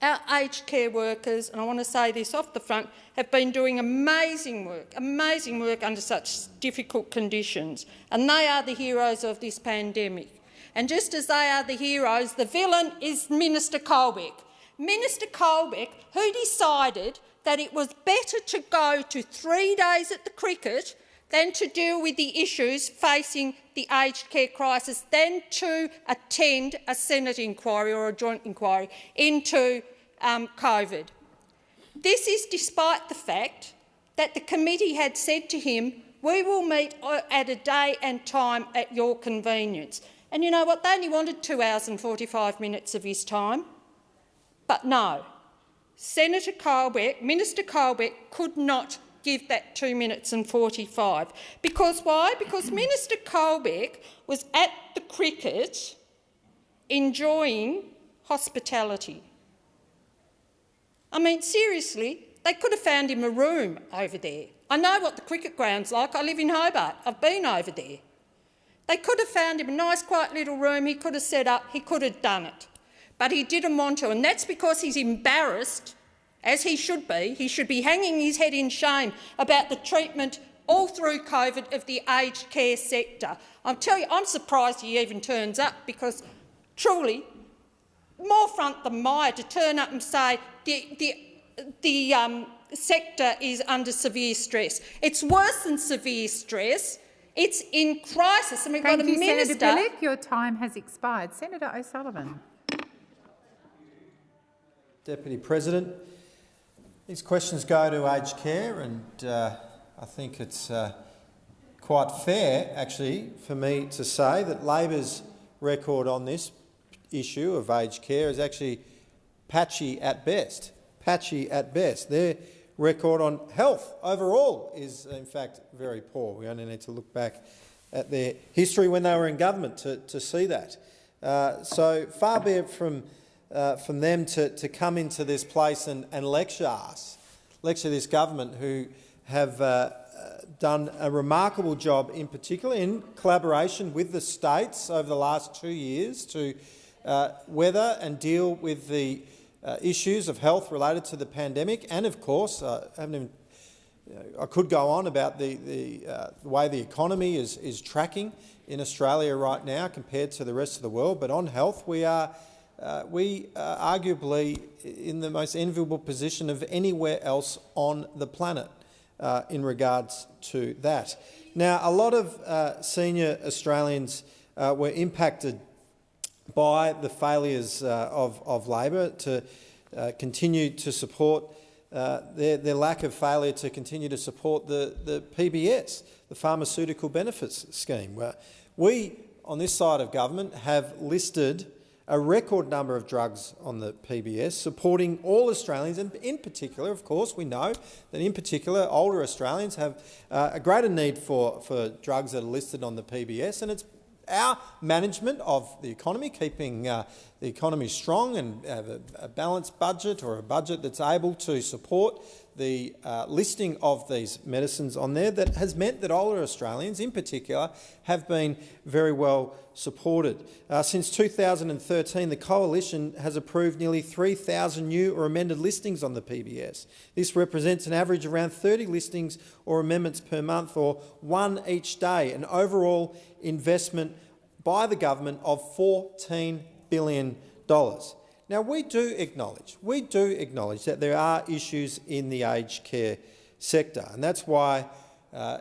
Our aged care workers, and I want to say this off the front, have been doing amazing work, amazing work under such difficult conditions, and they are the heroes of this pandemic. And just as they are the heroes, the villain is Minister Colbeck. Minister Colbeck, who decided that it was better to go to three days at the cricket than to deal with the issues facing the aged care crisis, than to attend a Senate inquiry or a joint inquiry into um, COVID. This is despite the fact that the committee had said to him, we will meet at a day and time at your convenience. And you know what? They only wanted two hours and 45 minutes of his time. But no, Senator Colbeck, Minister Colbeck could not give that 2 minutes and 45. Because why? Because Minister Colbeck was at the cricket enjoying hospitality. I mean, seriously, they could have found him a room over there. I know what the cricket ground's like. I live in Hobart. I've been over there. They could have found him a nice, quiet little room. He could have set up. He could have done it. But he didn't want to, and that's because he's embarrassed as he should be. He should be hanging his head in shame about the treatment all through COVID of the aged care sector. I'm telling you, I'm surprised he even turns up because truly, more front than mire to turn up and say the, the, the um, sector is under severe stress. It's worse than severe stress. It's in crisis. And we've Thank got a you, minister. Senator Bilyk. Your time has expired. Senator O'Sullivan. Deputy President, these questions go to aged care, and uh, I think it's uh, quite fair, actually, for me to say that Labor's record on this issue of aged care is actually patchy at best. Patchy at best. Their record on health overall is, in fact, very poor. We only need to look back at their history when they were in government to, to see that. Uh, so far be it from uh, from them to, to come into this place and, and lecture us, lecture this government who have uh, done a remarkable job, in particular in collaboration with the states over the last two years to uh, weather and deal with the uh, issues of health related to the pandemic. And of course, uh, I, even, you know, I could go on about the, the, uh, the way the economy is, is tracking in Australia right now compared to the rest of the world. But on health, we are uh, we are arguably in the most enviable position of anywhere else on the planet uh, in regards to that. Now, a lot of uh, senior Australians uh, were impacted by the failures uh, of, of Labor to uh, continue to support uh, their, their, lack of failure to continue to support the, the PBS, the Pharmaceutical Benefits Scheme. Where we, on this side of government, have listed a record number of drugs on the PBS, supporting all Australians, and in particular, of course, we know that in particular older Australians have uh, a greater need for, for drugs that are listed on the PBS, and it's our management of the economy, keeping uh, the economy strong and have a, a, balanced budget or a budget that's able to support the uh, listing of these medicines on there that has meant that older Australians in particular have been very well supported. Uh, since 2013, the Coalition has approved nearly 3,000 new or amended listings on the PBS. This represents an average of around 30 listings or amendments per month or one each day, an overall investment by the government of $14 billion. Now, we do acknowledge, we do acknowledge that there are issues in the aged care sector, and that's why, uh,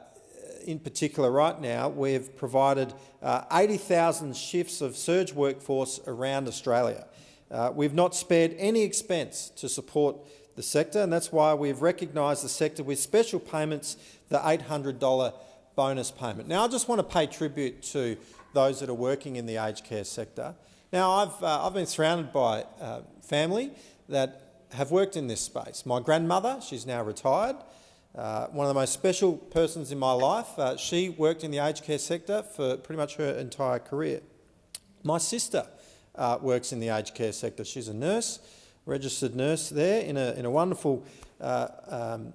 in particular right now, we've provided uh, 80,000 shifts of surge workforce around Australia. Uh, we've not spared any expense to support the sector, and that's why we've recognised the sector with special payments, the $800 bonus payment. Now, I just want to pay tribute to those that are working in the aged care sector. Now, I've, uh, I've been surrounded by uh, family that have worked in this space. My grandmother, she's now retired, uh, one of the most special persons in my life. Uh, she worked in the aged care sector for pretty much her entire career. My sister uh, works in the aged care sector. She's a nurse, registered nurse there in a, in a wonderful uh, um,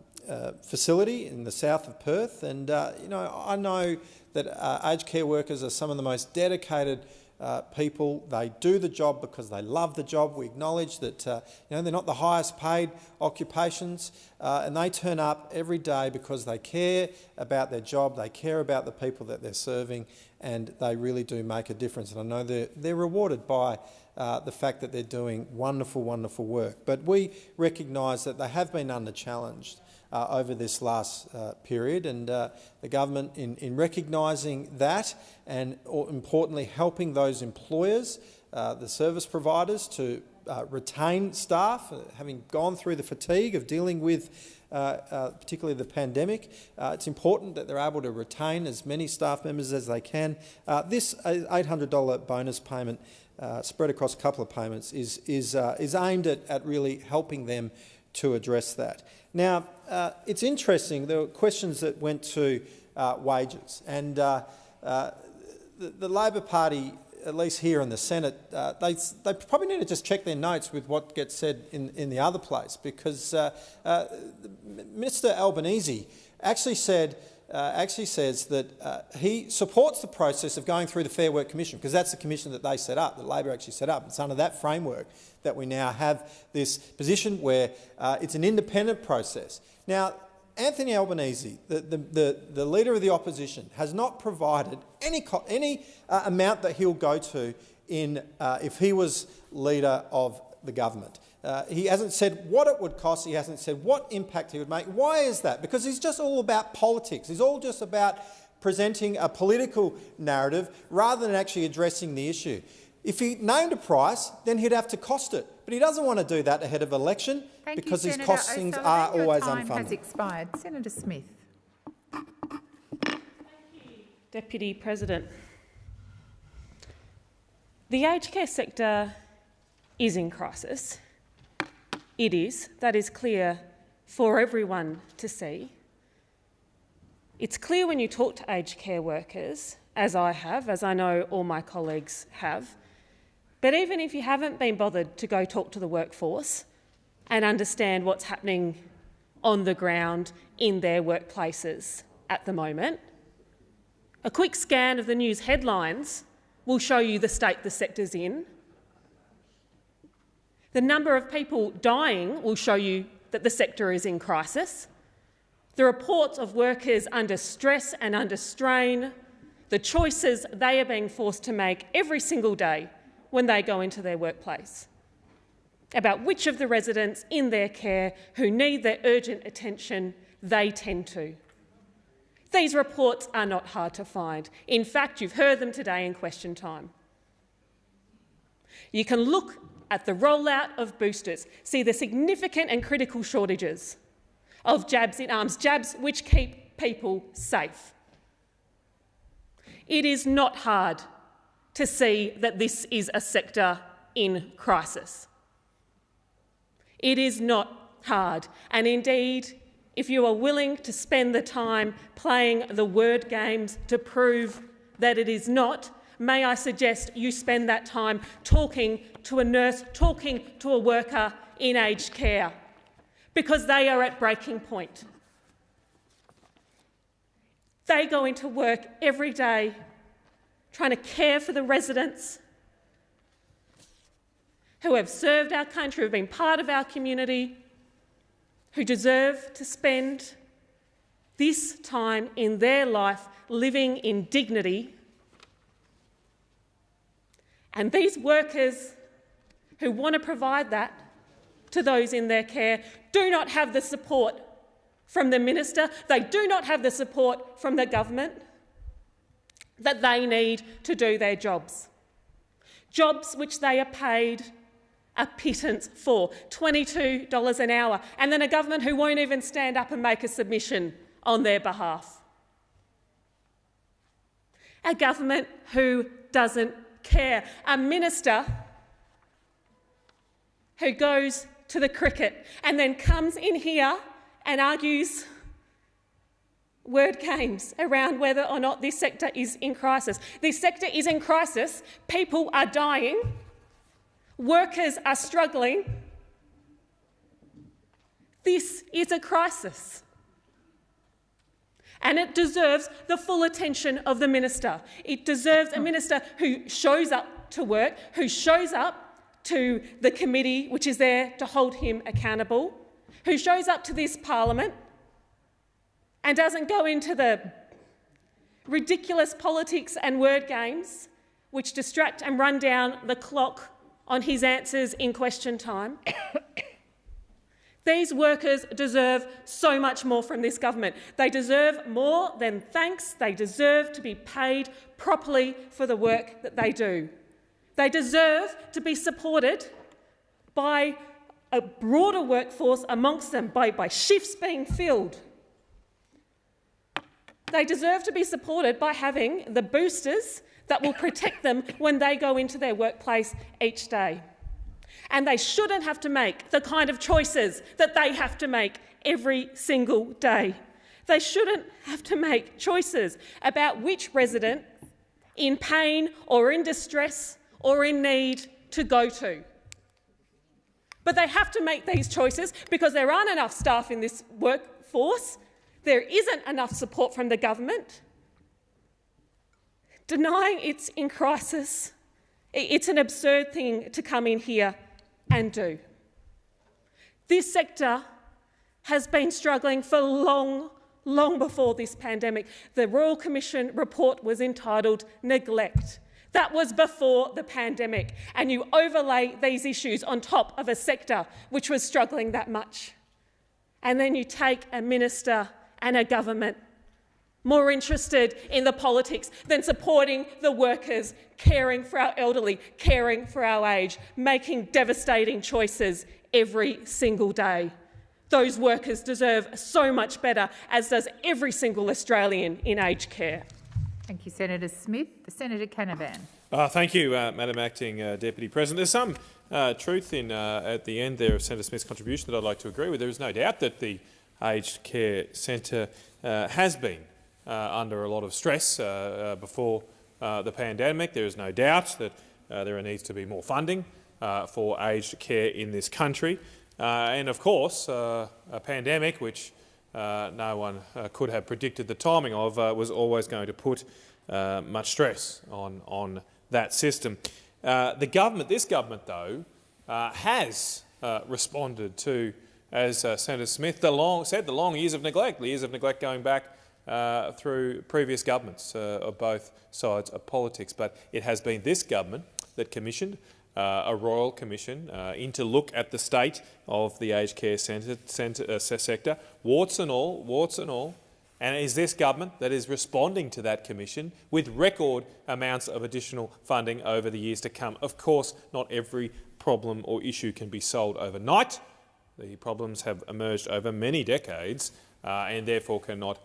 facility in the south of Perth. And, you know, I know that aged care workers are some of the most dedicated uh, people. They do the job because they love the job. We acknowledge that uh, you know, they're not the highest paid occupations uh, and they turn up every day because they care about their job, they care about the people that they're serving and they really do make a difference. And I know they're, they're rewarded by uh, the fact that they're doing wonderful, wonderful work. But we recognise that they have been under challenged uh, over this last uh, period. And uh, the government, in, in recognising that and importantly helping those employers, uh, the service providers, to uh, retain staff, uh, having gone through the fatigue of dealing with particularly the pandemic, it's important that they're able to retain as many staff members as they can. this $800 bonus payment spread across a couple of payments is, is, is aimed at, at really helping them to address that. Now, uh, it's interesting, there were questions that went to uh, wages, and uh, uh the, the, Labor Party, at least here in the Senate, uh, they, they probably need to just check their notes with what gets said in, in the other place, because Mr Albanese actually said uh, actually says that uh, he supports the process of going through the Fair Work Commission, because that's the commission that they set up, that Labor actually set up. It's under that framework that we now have this position where uh, it's an independent process. Now, Anthony Albanese, the, the, the, the, leader of the opposition, has not provided any, any uh, amount that he'll go to in, uh, if he was leader of the government. Uh, he hasn't said what it would cost. He hasn't said what impact he would make. Why is that? Because he's just all about politics. He's all just about presenting a political narrative rather than actually addressing the issue. If he named a price, then he'd have to cost it. But he doesn't want to do that ahead of election Thank because you, his costings are always time unfunded. Has expired. Senator Smith. Deputy President. The aged care sector is in crisis. It is. That is clear for everyone to see. It's clear when you talk to aged care workers, as I have, as I know all my colleagues have. But even if you haven't been bothered to go talk to the workforce and understand what's happening on the ground in their workplaces at the moment, a quick scan of the news headlines will show you the state the sector's in the number of people dying will show you that the sector is in crisis. The reports of workers under stress and under strain, the choices they are being forced to make every single day when they go into their workplace about which of the residents in their care who need their urgent attention they tend to. These reports are not hard to find. In fact, you've heard them today in question time. You can look at the rollout of boosters, see the significant and critical shortages of jabs in arms, jabs which keep people safe. It is not hard to see that this is a sector in crisis. It is not hard, and indeed, if you are willing to spend the time playing the word games to prove that it is not, may I suggest you spend that time talking to a nurse, talking to a worker in aged care, because they are at breaking point. They go into work every day trying to care for the residents who have served our country, who have been part of our community, who deserve to spend this time in their life living in dignity. And these workers who want to provide that to those in their care do not have the support from the minister, they do not have the support from the government that they need to do their jobs. Jobs which they are paid a pittance for $22 an hour, and then a government who won't even stand up and make a submission on their behalf. A government who doesn't care. A minister who goes to the cricket and then comes in here and argues word games around whether or not this sector is in crisis. This sector is in crisis. People are dying. Workers are struggling. This is a crisis. And it deserves the full attention of the minister. It deserves a minister who shows up to work, who shows up to the committee which is there to hold him accountable, who shows up to this parliament and doesn't go into the ridiculous politics and word games which distract and run down the clock on his answers in question time. These workers deserve so much more from this government. They deserve more than thanks. They deserve to be paid properly for the work that they do. They deserve to be supported by a broader workforce amongst them, by, by shifts being filled. They deserve to be supported by having the boosters that will protect them when they go into their workplace each day. And they shouldn't have to make the kind of choices that they have to make every single day. They shouldn't have to make choices about which resident in pain or in distress or in need to go to. But they have to make these choices because there aren't enough staff in this workforce, there isn't enough support from the government, Denying it's in crisis, it's an absurd thing to come in here and do. This sector has been struggling for long, long before this pandemic. The Royal Commission report was entitled Neglect. That was before the pandemic, and you overlay these issues on top of a sector which was struggling that much. And then you take a minister and a government more interested in the politics than supporting the workers, caring for our elderly, caring for our age, making devastating choices every single day. Those workers deserve so much better, as does every single Australian in aged care. Thank you, Senator Smith. Senator Canavan. Uh, thank you, uh, Madam Acting uh, Deputy President. There's some uh, truth in uh, at the end there of Senator Smith's contribution that I'd like to agree with. There is no doubt that the Aged Care Centre uh, has been Uh, under a lot of stress uh, uh, before uh, the pandemic. There is no doubt that uh, there needs to be more funding for aged care in this country. and of course, a pandemic which no one could have predicted the timing of was always going to put much stress on, on that system. the government, this government, though, has responded to as uh, Senator Smith the long, said, the long years of neglect, the years of neglect going back uh, through previous governments uh, of both sides of politics. But it has been this government that commissioned uh, a royal commission uh, into look at the state of the aged care centre, centre, uh, sector, warts and all, warts and all. And it is this government that is responding to that commission with record amounts of additional funding over the years to come. Of course, not every problem or issue can be solved overnight. The problems have emerged over many decades uh, and therefore cannot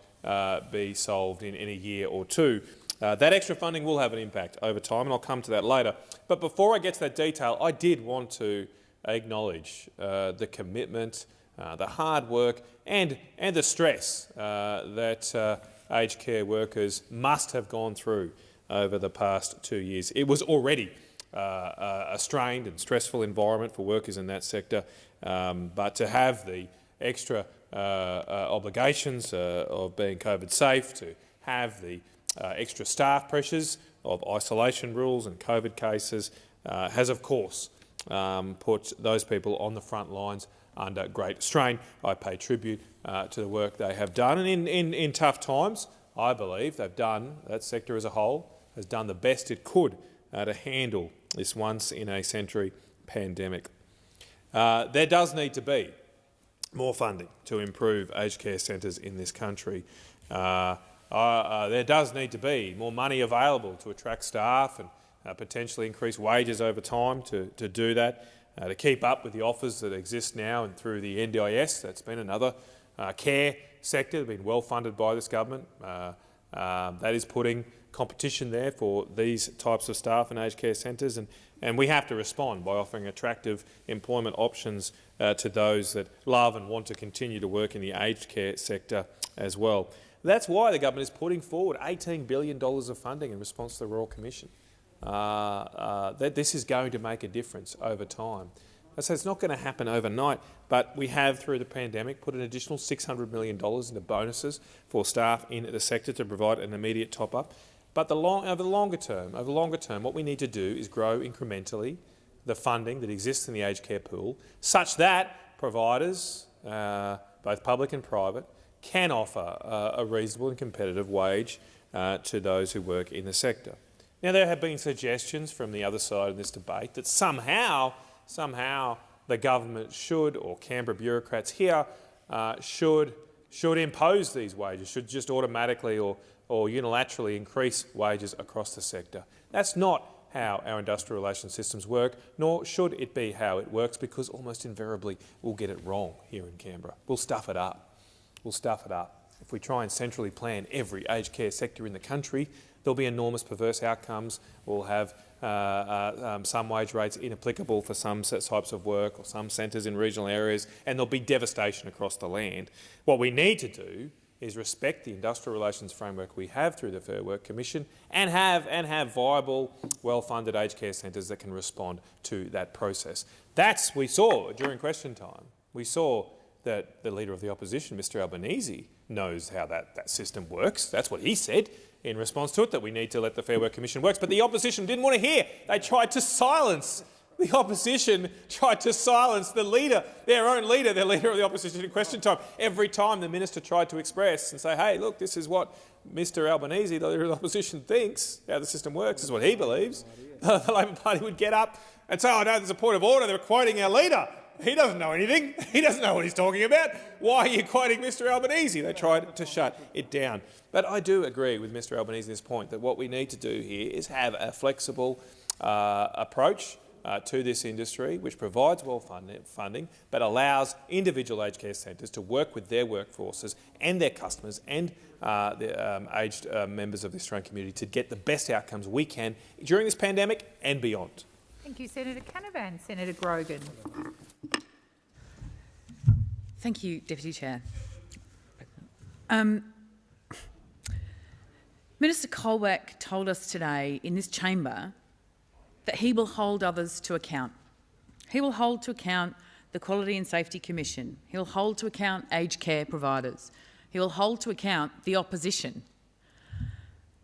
be solved in, in a year or two. Uh, that extra funding will have an impact over time, and I'll come to that later. But before I get to that detail, I did want to acknowledge uh, the commitment, uh, the hard work and, and the stress uh, that uh, aged care workers must have gone through over the past two years. It was already uh, a strained and stressful environment for workers in that sector, um, but to have the extra uh, uh, obligations of being COVID safe, to have the extra staff pressures of isolation rules and COVID cases has, of course, um, put those people on the front lines under great strain. I pay tribute uh, to the work they have done. And in, in, in tough times, I believe they've done, that sector as a whole, has done the best it could uh, to handle this once-in-a-century pandemic. Uh, there does need to be more funding to improve aged care centres in this country. Uh, uh, uh, there does need to be more money available to attract staff and potentially increase wages over time to, to do that uh, to keep up with the offers that exist now and through the NDIS. That's been another uh, care sector that's been well funded by this government. Uh, um, that is putting competition there for these types of staff in aged care centres, and, and we have to respond by offering attractive employment options uh, to those that love and want to continue to work in the aged care sector as well. That's why the government is putting forward $18 billion of funding in response to the Royal Commission uh, uh, that this is going to make a difference over time. So it's not going to happen overnight, but we have, through the pandemic, put an additional $600 million into bonuses for staff in the sector to provide an immediate top-up. But the long, over the longer term, over the longer term, what we need to do is grow incrementally the funding that exists in the aged care pool, such that providers, uh, both public and private, can offer uh, a reasonable and competitive wage uh, to those who work in the sector. Now, there have been suggestions from the other side of this debate that somehow, somehow the government should, or Canberra bureaucrats here, uh, should, should impose these wages, should just automatically or, or unilaterally increase wages across the sector. That's not how our industrial relations systems work, nor should it be how it works, because almost invariably we'll get it wrong here in Canberra. We'll stuff it up. We'll stuff it up. If we try and centrally plan every aged care sector in the country, there'll be enormous perverse outcomes. We'll have uh, uh, um, some wage rates inapplicable for some types of work or some centres in regional areas, and there'll be devastation across the land. What we need to do is respect the industrial relations framework we have through the Fair Work Commission and have, and have viable, well-funded aged care centres that can respond to that process. That's we saw during question time. We saw that the Leader of the Opposition, Mr Albanese, knows how that, that system works. That's what he said in response to it, that we need to let the Fair Work Commission work. But the opposition didn't want to hear. They tried to silence the opposition tried to silence the leader, their own leader, their leader of the opposition in question time. Every time the minister tried to express and say, hey, look, this is what Mr Albanese, the leader of the opposition, thinks, how the system works, is what he believes, the Labor Party would get up and say, oh no, there's a point of order, they're quoting our leader. He doesn't know anything. He doesn't know what he's talking about. Why are you quoting Mr Albanese? They tried to shut it down. But I do agree with Mr Albanese on this point that what we need to do here is have a flexible uh, approach uh, to this industry which provides well funded funding but allows individual aged care centres to work with their workforces and their customers and uh, the um, aged uh, members of the Australian community to get the best outcomes we can during this pandemic and beyond. Thank you, Senator Canavan. Senator Grogan. Thank you, Deputy Chair. Um, Minister Colbeck told us today in this chamber that he will hold others to account. He will hold to account the Quality and Safety Commission. He'll hold to account aged care providers. He will hold to account the opposition.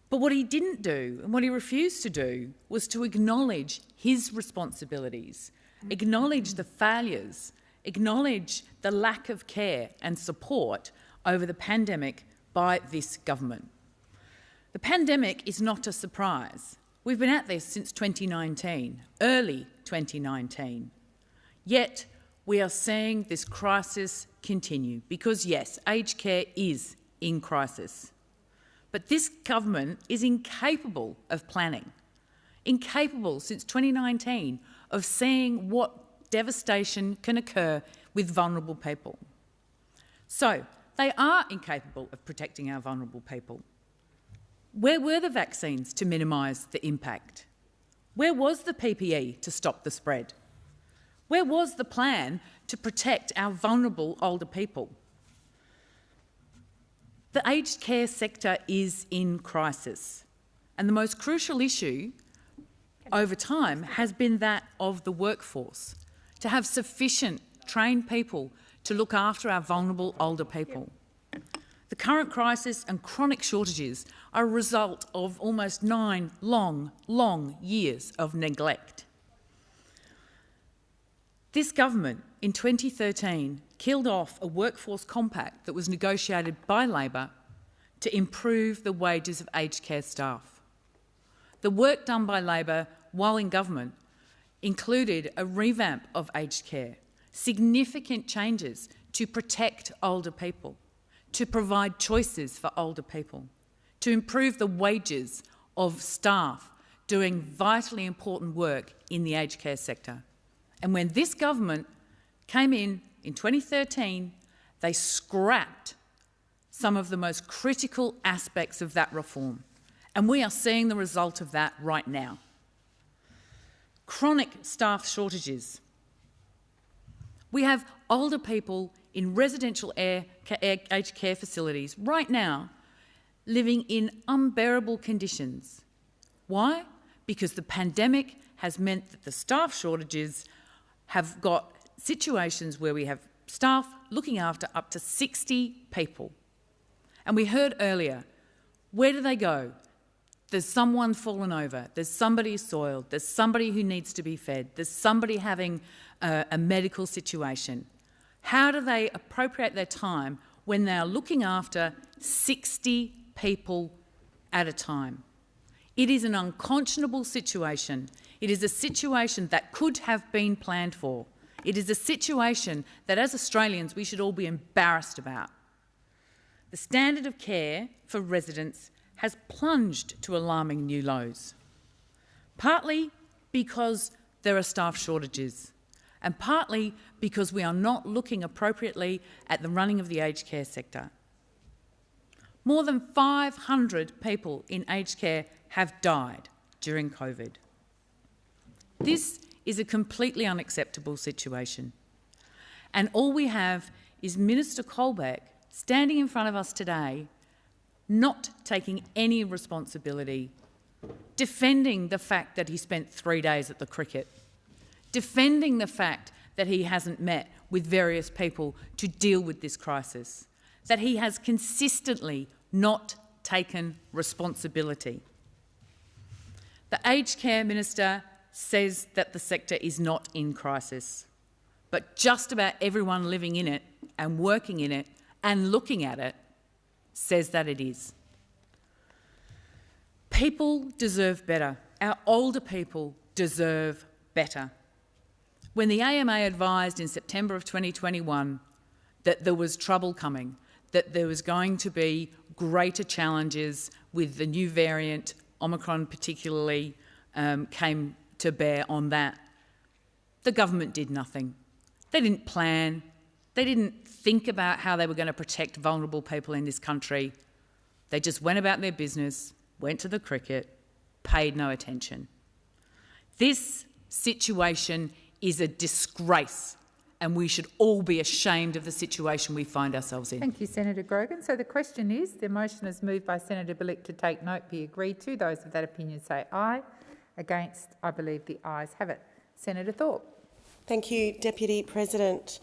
But what he didn't do and what he refused to do was to acknowledge his responsibilities, acknowledge the failures acknowledge the lack of care and support over the pandemic by this government. The pandemic is not a surprise. We've been at this since 2019, early 2019. Yet we are seeing this crisis continue because, yes, aged care is in crisis. But this government is incapable of planning, incapable since 2019 of seeing what devastation can occur with vulnerable people. So, they are incapable of protecting our vulnerable people. Where were the vaccines to minimise the impact? Where was the PPE to stop the spread? Where was the plan to protect our vulnerable older people? The aged care sector is in crisis, and the most crucial issue over time has been that of the workforce, to have sufficient trained people to look after our vulnerable older people. The current crisis and chronic shortages are a result of almost nine long, long years of neglect. This government in 2013 killed off a workforce compact that was negotiated by Labor to improve the wages of aged care staff. The work done by Labor while in government included a revamp of aged care, significant changes to protect older people, to provide choices for older people, to improve the wages of staff doing vitally important work in the aged care sector. And when this government came in in 2013, they scrapped some of the most critical aspects of that reform. And we are seeing the result of that right now. Chronic staff shortages. We have older people in residential air, aged care facilities right now living in unbearable conditions. Why? Because the pandemic has meant that the staff shortages have got situations where we have staff looking after up to 60 people. And we heard earlier, where do they go? There's someone fallen over, there's somebody soiled, there's somebody who needs to be fed, there's somebody having a, a medical situation. How do they appropriate their time when they're looking after 60 people at a time? It is an unconscionable situation. It is a situation that could have been planned for. It is a situation that, as Australians, we should all be embarrassed about. The standard of care for residents has plunged to alarming new lows, partly because there are staff shortages, and partly because we are not looking appropriately at the running of the aged care sector. More than 500 people in aged care have died during COVID. This is a completely unacceptable situation. And all we have is Minister Colbeck standing in front of us today, not taking any responsibility, defending the fact that he spent three days at the cricket, defending the fact that he hasn't met with various people to deal with this crisis, that he has consistently not taken responsibility. The aged care minister says that the sector is not in crisis, but just about everyone living in it and working in it and looking at it says that it is. People deserve better. Our older people deserve better. When the AMA advised in September of 2021 that there was trouble coming, that there was going to be greater challenges with the new variant, Omicron particularly, um, came to bear on that. The government did nothing. They didn't plan. They didn't think about how they were going to protect vulnerable people in this country. They just went about their business, went to the cricket, paid no attention. This situation is a disgrace and we should all be ashamed of the situation we find ourselves in. Thank you, Senator Grogan. So the question is, the motion is moved by Senator Bilyk to take note be agreed to. Those of that opinion say aye. Against, I believe the ayes have it. Senator Thorpe. Thank you, Deputy President.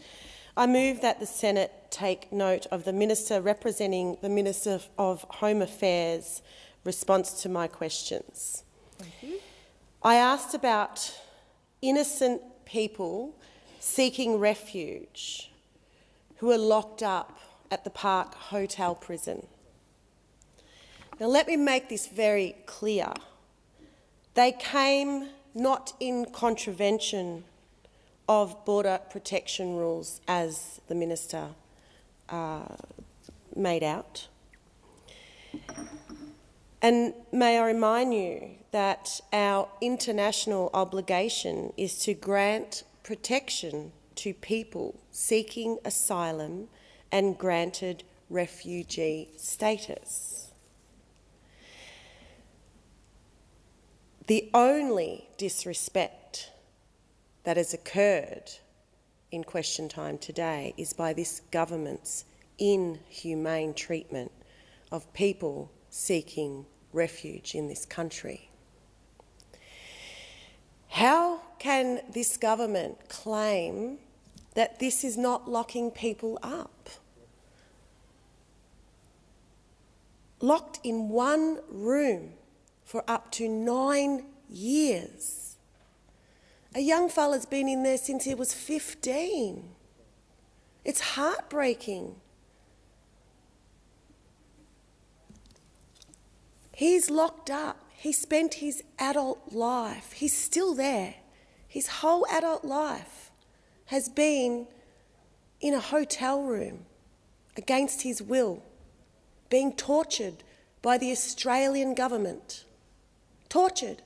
I move that the Senate take note of the Minister representing the Minister of Home Affairs' response to my questions. Thank you. I asked about innocent people seeking refuge who are locked up at the Park Hotel prison. Now, let me make this very clear. They came not in contravention of border protection rules, as the minister uh, made out. And may I remind you that our international obligation is to grant protection to people seeking asylum and granted refugee status. The only disrespect that has occurred in question time today is by this government's inhumane treatment of people seeking refuge in this country. How can this government claim that this is not locking people up? Locked in one room for up to nine years. A young fella's been in there since he was 15. It's heartbreaking. He's locked up. He spent his adult life. He's still there. His whole adult life has been in a hotel room against his will, being tortured by the Australian government. Tortured.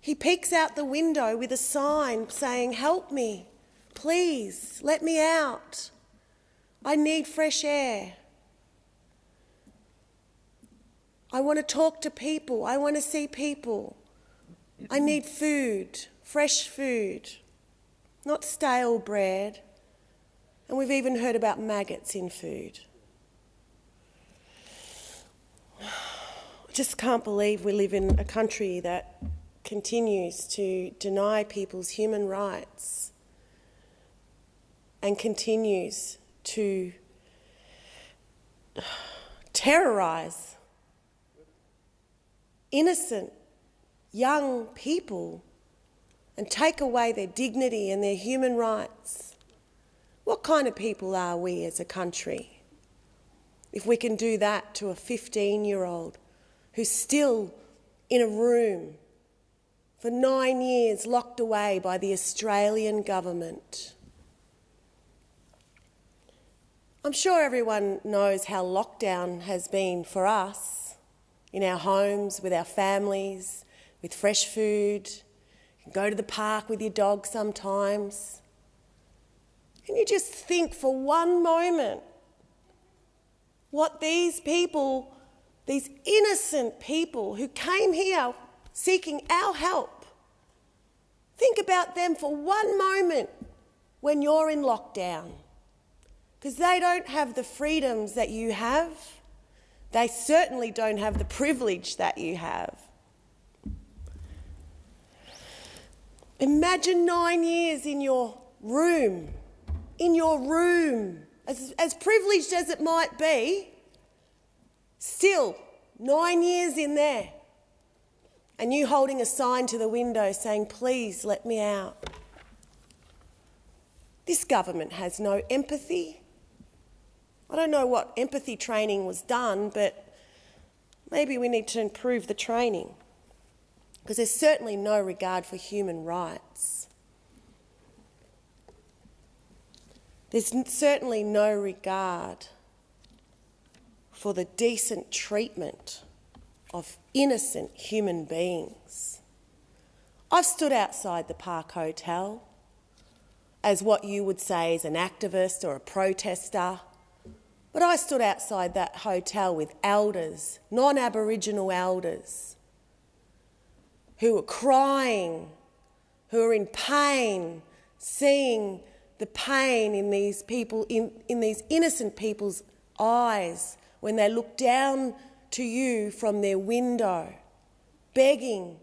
He peeks out the window with a sign saying, Help me, please, let me out. I need fresh air. I want to talk to people. I want to see people. I need food, fresh food, not stale bread. And we've even heard about maggots in food. I just can't believe we live in a country that continues to deny people's human rights and continues to terrorise innocent young people and take away their dignity and their human rights. What kind of people are we as a country if we can do that to a 15 year old who's still in a room for nine years locked away by the Australian government? I'm sure everyone knows how lockdown has been for us in our homes, with our families, with fresh food. You can go to the park with your dog sometimes. Can you just think for one moment what these people, these innocent people who came here seeking our help, think about them for one moment when you're in lockdown. Because they don't have the freedoms that you have. They certainly don't have the privilege that you have. Imagine nine years in your room, in your room, as, as privileged as it might be, still nine years in there, and you holding a sign to the window saying, Please let me out. This government has no empathy, I don't know what empathy training was done, but maybe we need to improve the training because there's certainly no regard for human rights. There's certainly no regard for the decent treatment of innocent human beings. I've stood outside the Park Hotel as what you would say is an activist or a protester but I stood outside that hotel with elders, non Aboriginal elders, who were crying, who were in pain, seeing the pain in these people, in, in these innocent people's eyes when they look down to you from their window, begging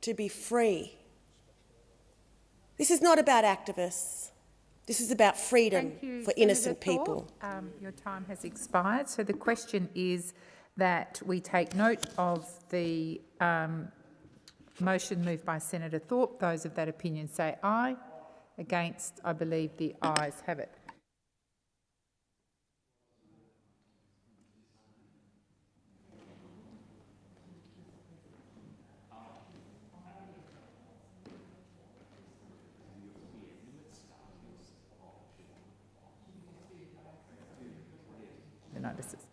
to be free. This is not about activists. This is about freedom you, for innocent people. Um, your time has expired. So the question is that we take note of the um, motion moved by Senator Thorpe. Those of that opinion say aye. Against, I believe the ayes have it. Notices.